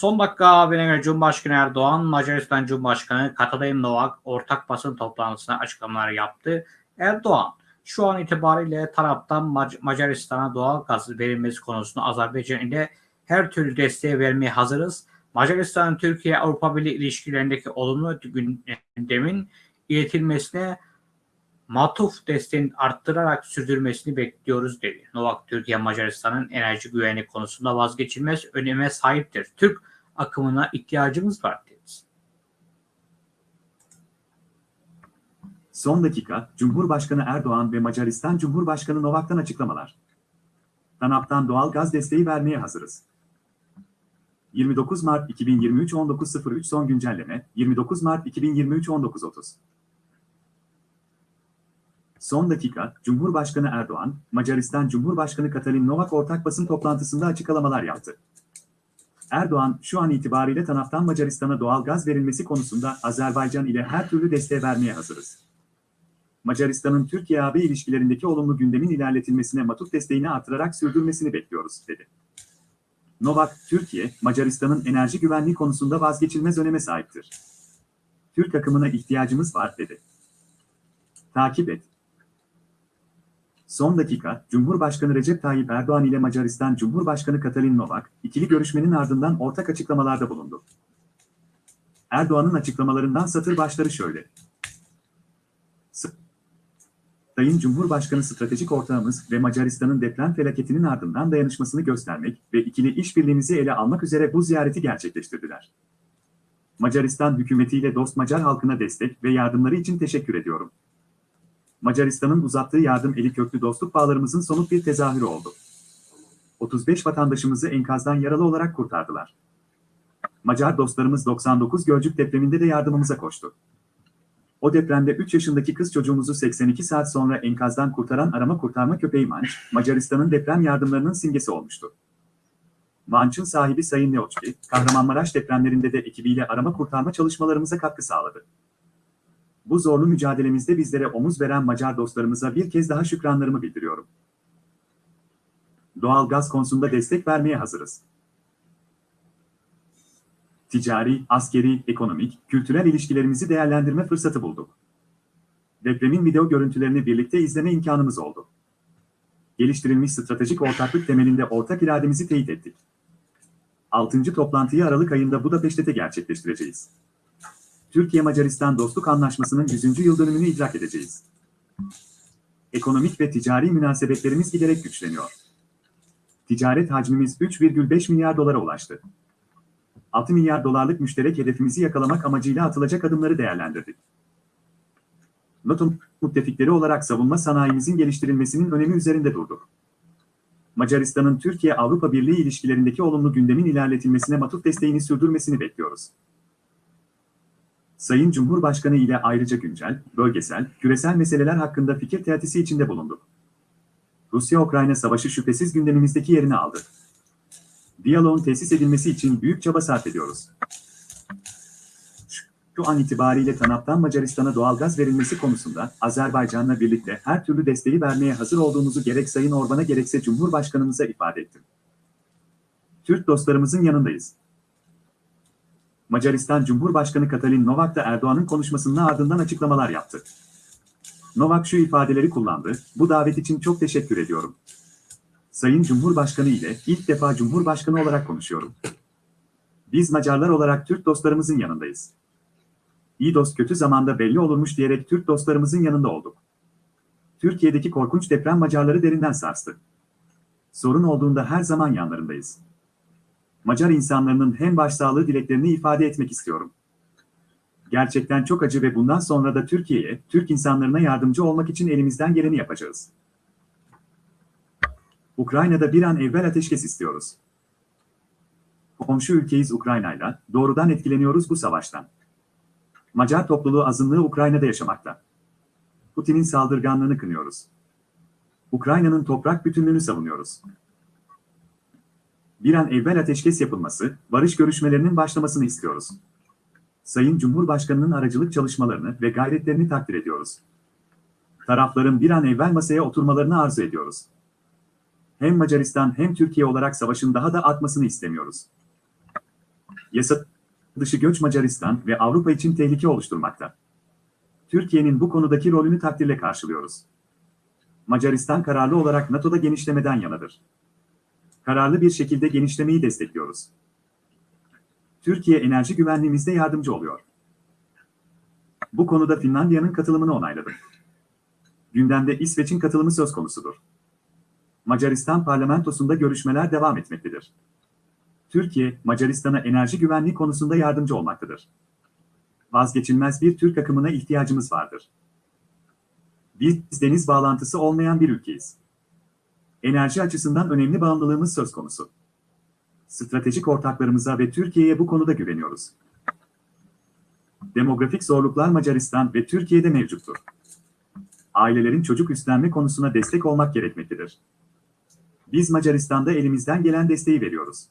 Son dakika haberine göre Cumhurbaşkanı Erdoğan, Macaristan Cumhurbaşkanı Katalin Novak ortak basın toplantısında açıklamalar yaptı. Erdoğan, şu an itibariyle taraftan Mac- Macaristan'a doğal gaz verilmesi konusunda Azerbaycan ile her türlü desteği vermeye hazırız. Macaristan'ın Türkiye-Avrupa Birliği ilişkilerindeki olumlu gündemin iletilmesine matuf desteğini arttırarak sürdürmesini bekliyoruz dedi. Novak Türkiye Macaristan'ın enerji güvenliği konusunda vazgeçilmez öneme sahiptir. Türk akımına ihtiyacımız var dedi. Son dakika, Cumhurbaşkanı Erdoğan ve Macaristan Cumhurbaşkanı Novak'tan açıklamalar. TANAP'tan doğal gaz desteği vermeye hazırız. 29 Mart 2023 19.03 son güncelleme, 29 Mart 2023 19.30 Son dakika, Cumhurbaşkanı Erdoğan, Macaristan Cumhurbaşkanı Katalin Novak ortak basın toplantısında açıklamalar yaptı. Erdoğan, şu an itibariyle TANAP'tan Macaristan'a doğal gaz verilmesi konusunda Azerbaycan ile her türlü desteği vermeye hazırız. Macaristan'ın Türkiye-AB ilişkilerindeki olumlu gündemin ilerletilmesine matuf desteğini artırarak sürdürmesini bekliyoruz, dedi. Novak, Türkiye, Macaristan'ın enerji güvenliği konusunda vazgeçilmez öneme sahiptir. Türk akımına ihtiyacımız var, dedi. Takip et. Son dakika, Cumhurbaşkanı Recep Tayyip Erdoğan ile Macaristan Cumhurbaşkanı Katalin Novak, ikili görüşmenin ardından ortak açıklamalarda bulundu. Erdoğan'ın açıklamalarından satır başları şöyle. Sayın Cumhurbaşkanı stratejik ortağımız ve Macaristan'ın deprem felaketinin ardından dayanışmasını göstermek ve ikili işbirliğimizi ele almak üzere bu ziyareti gerçekleştirdiler. Macaristan hükümetiyle dost Macar halkına destek ve yardımları için teşekkür ediyorum. Macaristan'ın uzattığı yardım eli köklü dostluk bağlarımızın somut bir tezahürü oldu. 35 vatandaşımızı enkazdan yaralı olarak kurtardılar. Macar dostlarımız 99 Gölcük depreminde de yardımımıza koştu. O depremde 3 yaşındaki kız çocuğumuzu 82 saat sonra enkazdan kurtaran arama kurtarma köpeği Manç, Macaristan'ın deprem yardımlarının simgesi olmuştu. Manç'ın sahibi Sayın Neoçki, Kahramanmaraş depremlerinde de ekibiyle arama kurtarma çalışmalarımıza katkı sağladı. Bu zorlu mücadelemizde bizlere omuz veren Macar dostlarımıza bir kez daha şükranlarımı bildiriyorum. Doğal gaz konusunda destek vermeye hazırız. Ticari, askeri, ekonomik, kültürel ilişkilerimizi değerlendirme fırsatı bulduk. Depremin video görüntülerini birlikte izleme imkanımız oldu. Geliştirilmiş stratejik ortaklık temelinde ortak irademizi teyit ettik. 6. toplantıyı Aralık ayında Budapeşte'de gerçekleştireceğiz. Türkiye-Macaristan Dostluk Anlaşması'nın 100. yıl dönümünü idrak edeceğiz. Ekonomik ve ticari münasebetlerimiz giderek güçleniyor. Ticaret hacmimiz 3,5 milyar dolara ulaştı. 6 milyar dolarlık müşterek hedefimizi yakalamak amacıyla atılacak adımları değerlendirdik. NATO'nun müttefikleri olarak savunma sanayimizin geliştirilmesinin önemi üzerinde durduk. Macaristan'ın Türkiye-Avrupa Birliği ilişkilerindeki olumlu gündemin ilerletilmesine matuf desteğini sürdürmesini bekliyoruz. Sayın Cumhurbaşkanı ile ayrıca güncel, bölgesel, küresel meseleler hakkında fikir teatisi içinde bulunduk. Rusya-Ukrayna savaşı şüphesiz gündemimizdeki yerini aldı. Diyaloğun tesis edilmesi için büyük çaba sarf ediyoruz. Şu an itibariyle TANAP'tan Macaristan'a doğalgaz verilmesi konusunda Azerbaycan'la birlikte her türlü desteği vermeye hazır olduğumuzu gerek Sayın Orban'a gerekse Cumhurbaşkanımıza ifade ettim. Türk dostlarımızın yanındayız. Macaristan Cumhurbaşkanı Katalin Novak da Erdoğan'ın konuşmasının ardından açıklamalar yaptı. Novak şu ifadeleri kullandı, bu davet için çok teşekkür ediyorum. Sayın Cumhurbaşkanı ile ilk defa Cumhurbaşkanı olarak konuşuyorum. Biz Macarlar olarak Türk dostlarımızın yanındayız. İyi dost kötü zamanda belli olurmuş diyerek Türk dostlarımızın yanında olduk. Türkiye'deki korkunç deprem Macarları derinden sarstı. Sorun olduğunda her zaman yanlarındayız. Macar insanlarının hem başsağlığı dileklerini ifade etmek istiyorum. Gerçekten çok acı ve bundan sonra da Türkiye'ye, Türk insanlarına yardımcı olmak için elimizden geleni yapacağız. Ukrayna'da bir an evvel ateşkes istiyoruz. Komşu ülkeyiz Ukrayna'yla, doğrudan etkileniyoruz bu savaştan. Macar topluluğu azınlığı Ukrayna'da yaşamakta. Putin'in saldırganlığını kınıyoruz. Ukrayna'nın toprak bütünlüğünü savunuyoruz. Bir an evvel ateşkes yapılması, barış görüşmelerinin başlamasını istiyoruz. Sayın Cumhurbaşkanı'nın aracılık çalışmalarını ve gayretlerini takdir ediyoruz. Tarafların bir an evvel masaya oturmalarını arzu ediyoruz. Hem Macaristan hem Türkiye olarak savaşın daha da artmasını istemiyoruz. Yasa dışı göç Macaristan ve Avrupa için tehlike oluşturmakta. Türkiye'nin bu konudaki rolünü takdirle karşılıyoruz. Macaristan kararlı olarak NATO'da genişlemeden yanadır. Kararlı bir şekilde genişlemeyi destekliyoruz. Türkiye enerji güvenliğimizde yardımcı oluyor. Bu konuda Finlandiya'nın katılımını onayladım. Gündemde İsveç'in katılımı söz konusudur. Macaristan parlamentosunda görüşmeler devam etmektedir. Türkiye, Macaristan'a enerji güvenliği konusunda yardımcı olmaktadır. Vazgeçilmez bir Türk akımına ihtiyacımız vardır. Biz deniz bağlantısı olmayan bir ülkeyiz. Enerji açısından önemli bağımlılığımız söz konusu. Stratejik ortaklarımıza ve Türkiye'ye bu konuda güveniyoruz. Demografik zorluklar Macaristan ve Türkiye'de mevcuttur. Ailelerin çocuk üstlenme konusuna destek olmak gerekmektedir. Biz Macaristan'da elimizden gelen desteği veriyoruz.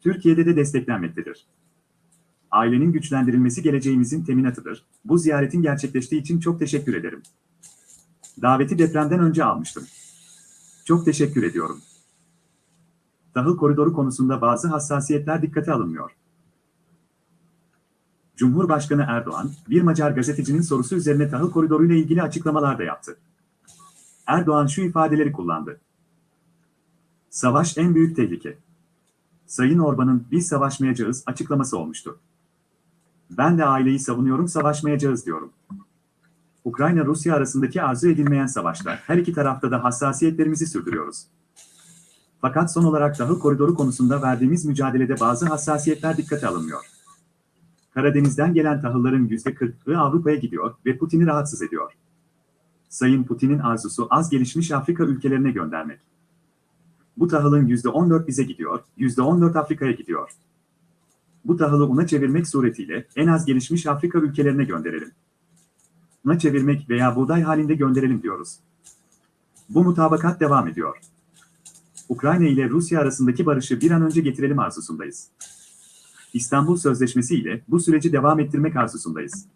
Türkiye'de de desteklenmektedir. Ailenin güçlendirilmesi geleceğimizin teminatıdır. Bu ziyaretin gerçekleştiği için çok teşekkür ederim. Daveti depremden önce almıştım. Çok teşekkür ediyorum. Tahıl koridoru konusunda bazı hassasiyetler dikkate alınmıyor. Cumhurbaşkanı Erdoğan, bir Macar gazetecinin sorusu üzerine tahıl koridoruyla ilgili açıklamalar da yaptı. Erdoğan şu ifadeleri kullandı. Savaş en büyük tehlike. Sayın Orban'ın biz savaşmayacağız açıklaması olmuştu. Ben de aileyi savunuyorum savaşmayacağız diyorum. Ukrayna-Rusya arasındaki arzu edilmeyen savaşta her iki tarafta da hassasiyetlerimizi sürdürüyoruz. Fakat son olarak tahıl koridoru konusunda verdiğimiz mücadelede bazı hassasiyetler dikkate alınmıyor. Karadeniz'den gelen tahılların %40'ı Avrupa'ya gidiyor ve Putin'i rahatsız ediyor. Sayın Putin'in arzusu az gelişmiş Afrika ülkelerine göndermek. Bu tahılın %14 bize gidiyor, %14 Afrika'ya gidiyor. Bu tahılı una çevirmek suretiyle en az gelişmiş Afrika ülkelerine gönderelim. Una çevirmek veya buğday halinde gönderelim diyoruz. Bu mutabakat devam ediyor. Ukrayna ile Rusya arasındaki barışı bir an önce getirelim arzusundayız. İstanbul Sözleşmesi ile bu süreci devam ettirmek arzusundayız.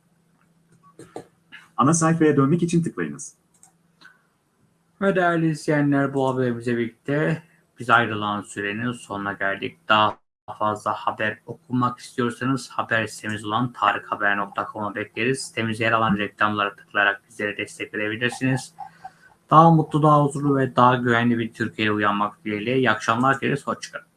Ana sayfaya dönmek için tıklayınız. Ve değerli izleyenler bu haberimize birlikte biz ayrılan sürenin sonuna geldik. Daha fazla haber okumak istiyorsanız haber sitemiz olan tarikhaber.com'a bekleriz. Sitemizde yer alan reklamlara tıklayarak bizlere destek verebilirsiniz. Daha mutlu, daha huzurlu ve daha güvenli bir Türkiye'ye uyanmak dileğiyle. İyi akşamlar dileriz. Hoşçakalın.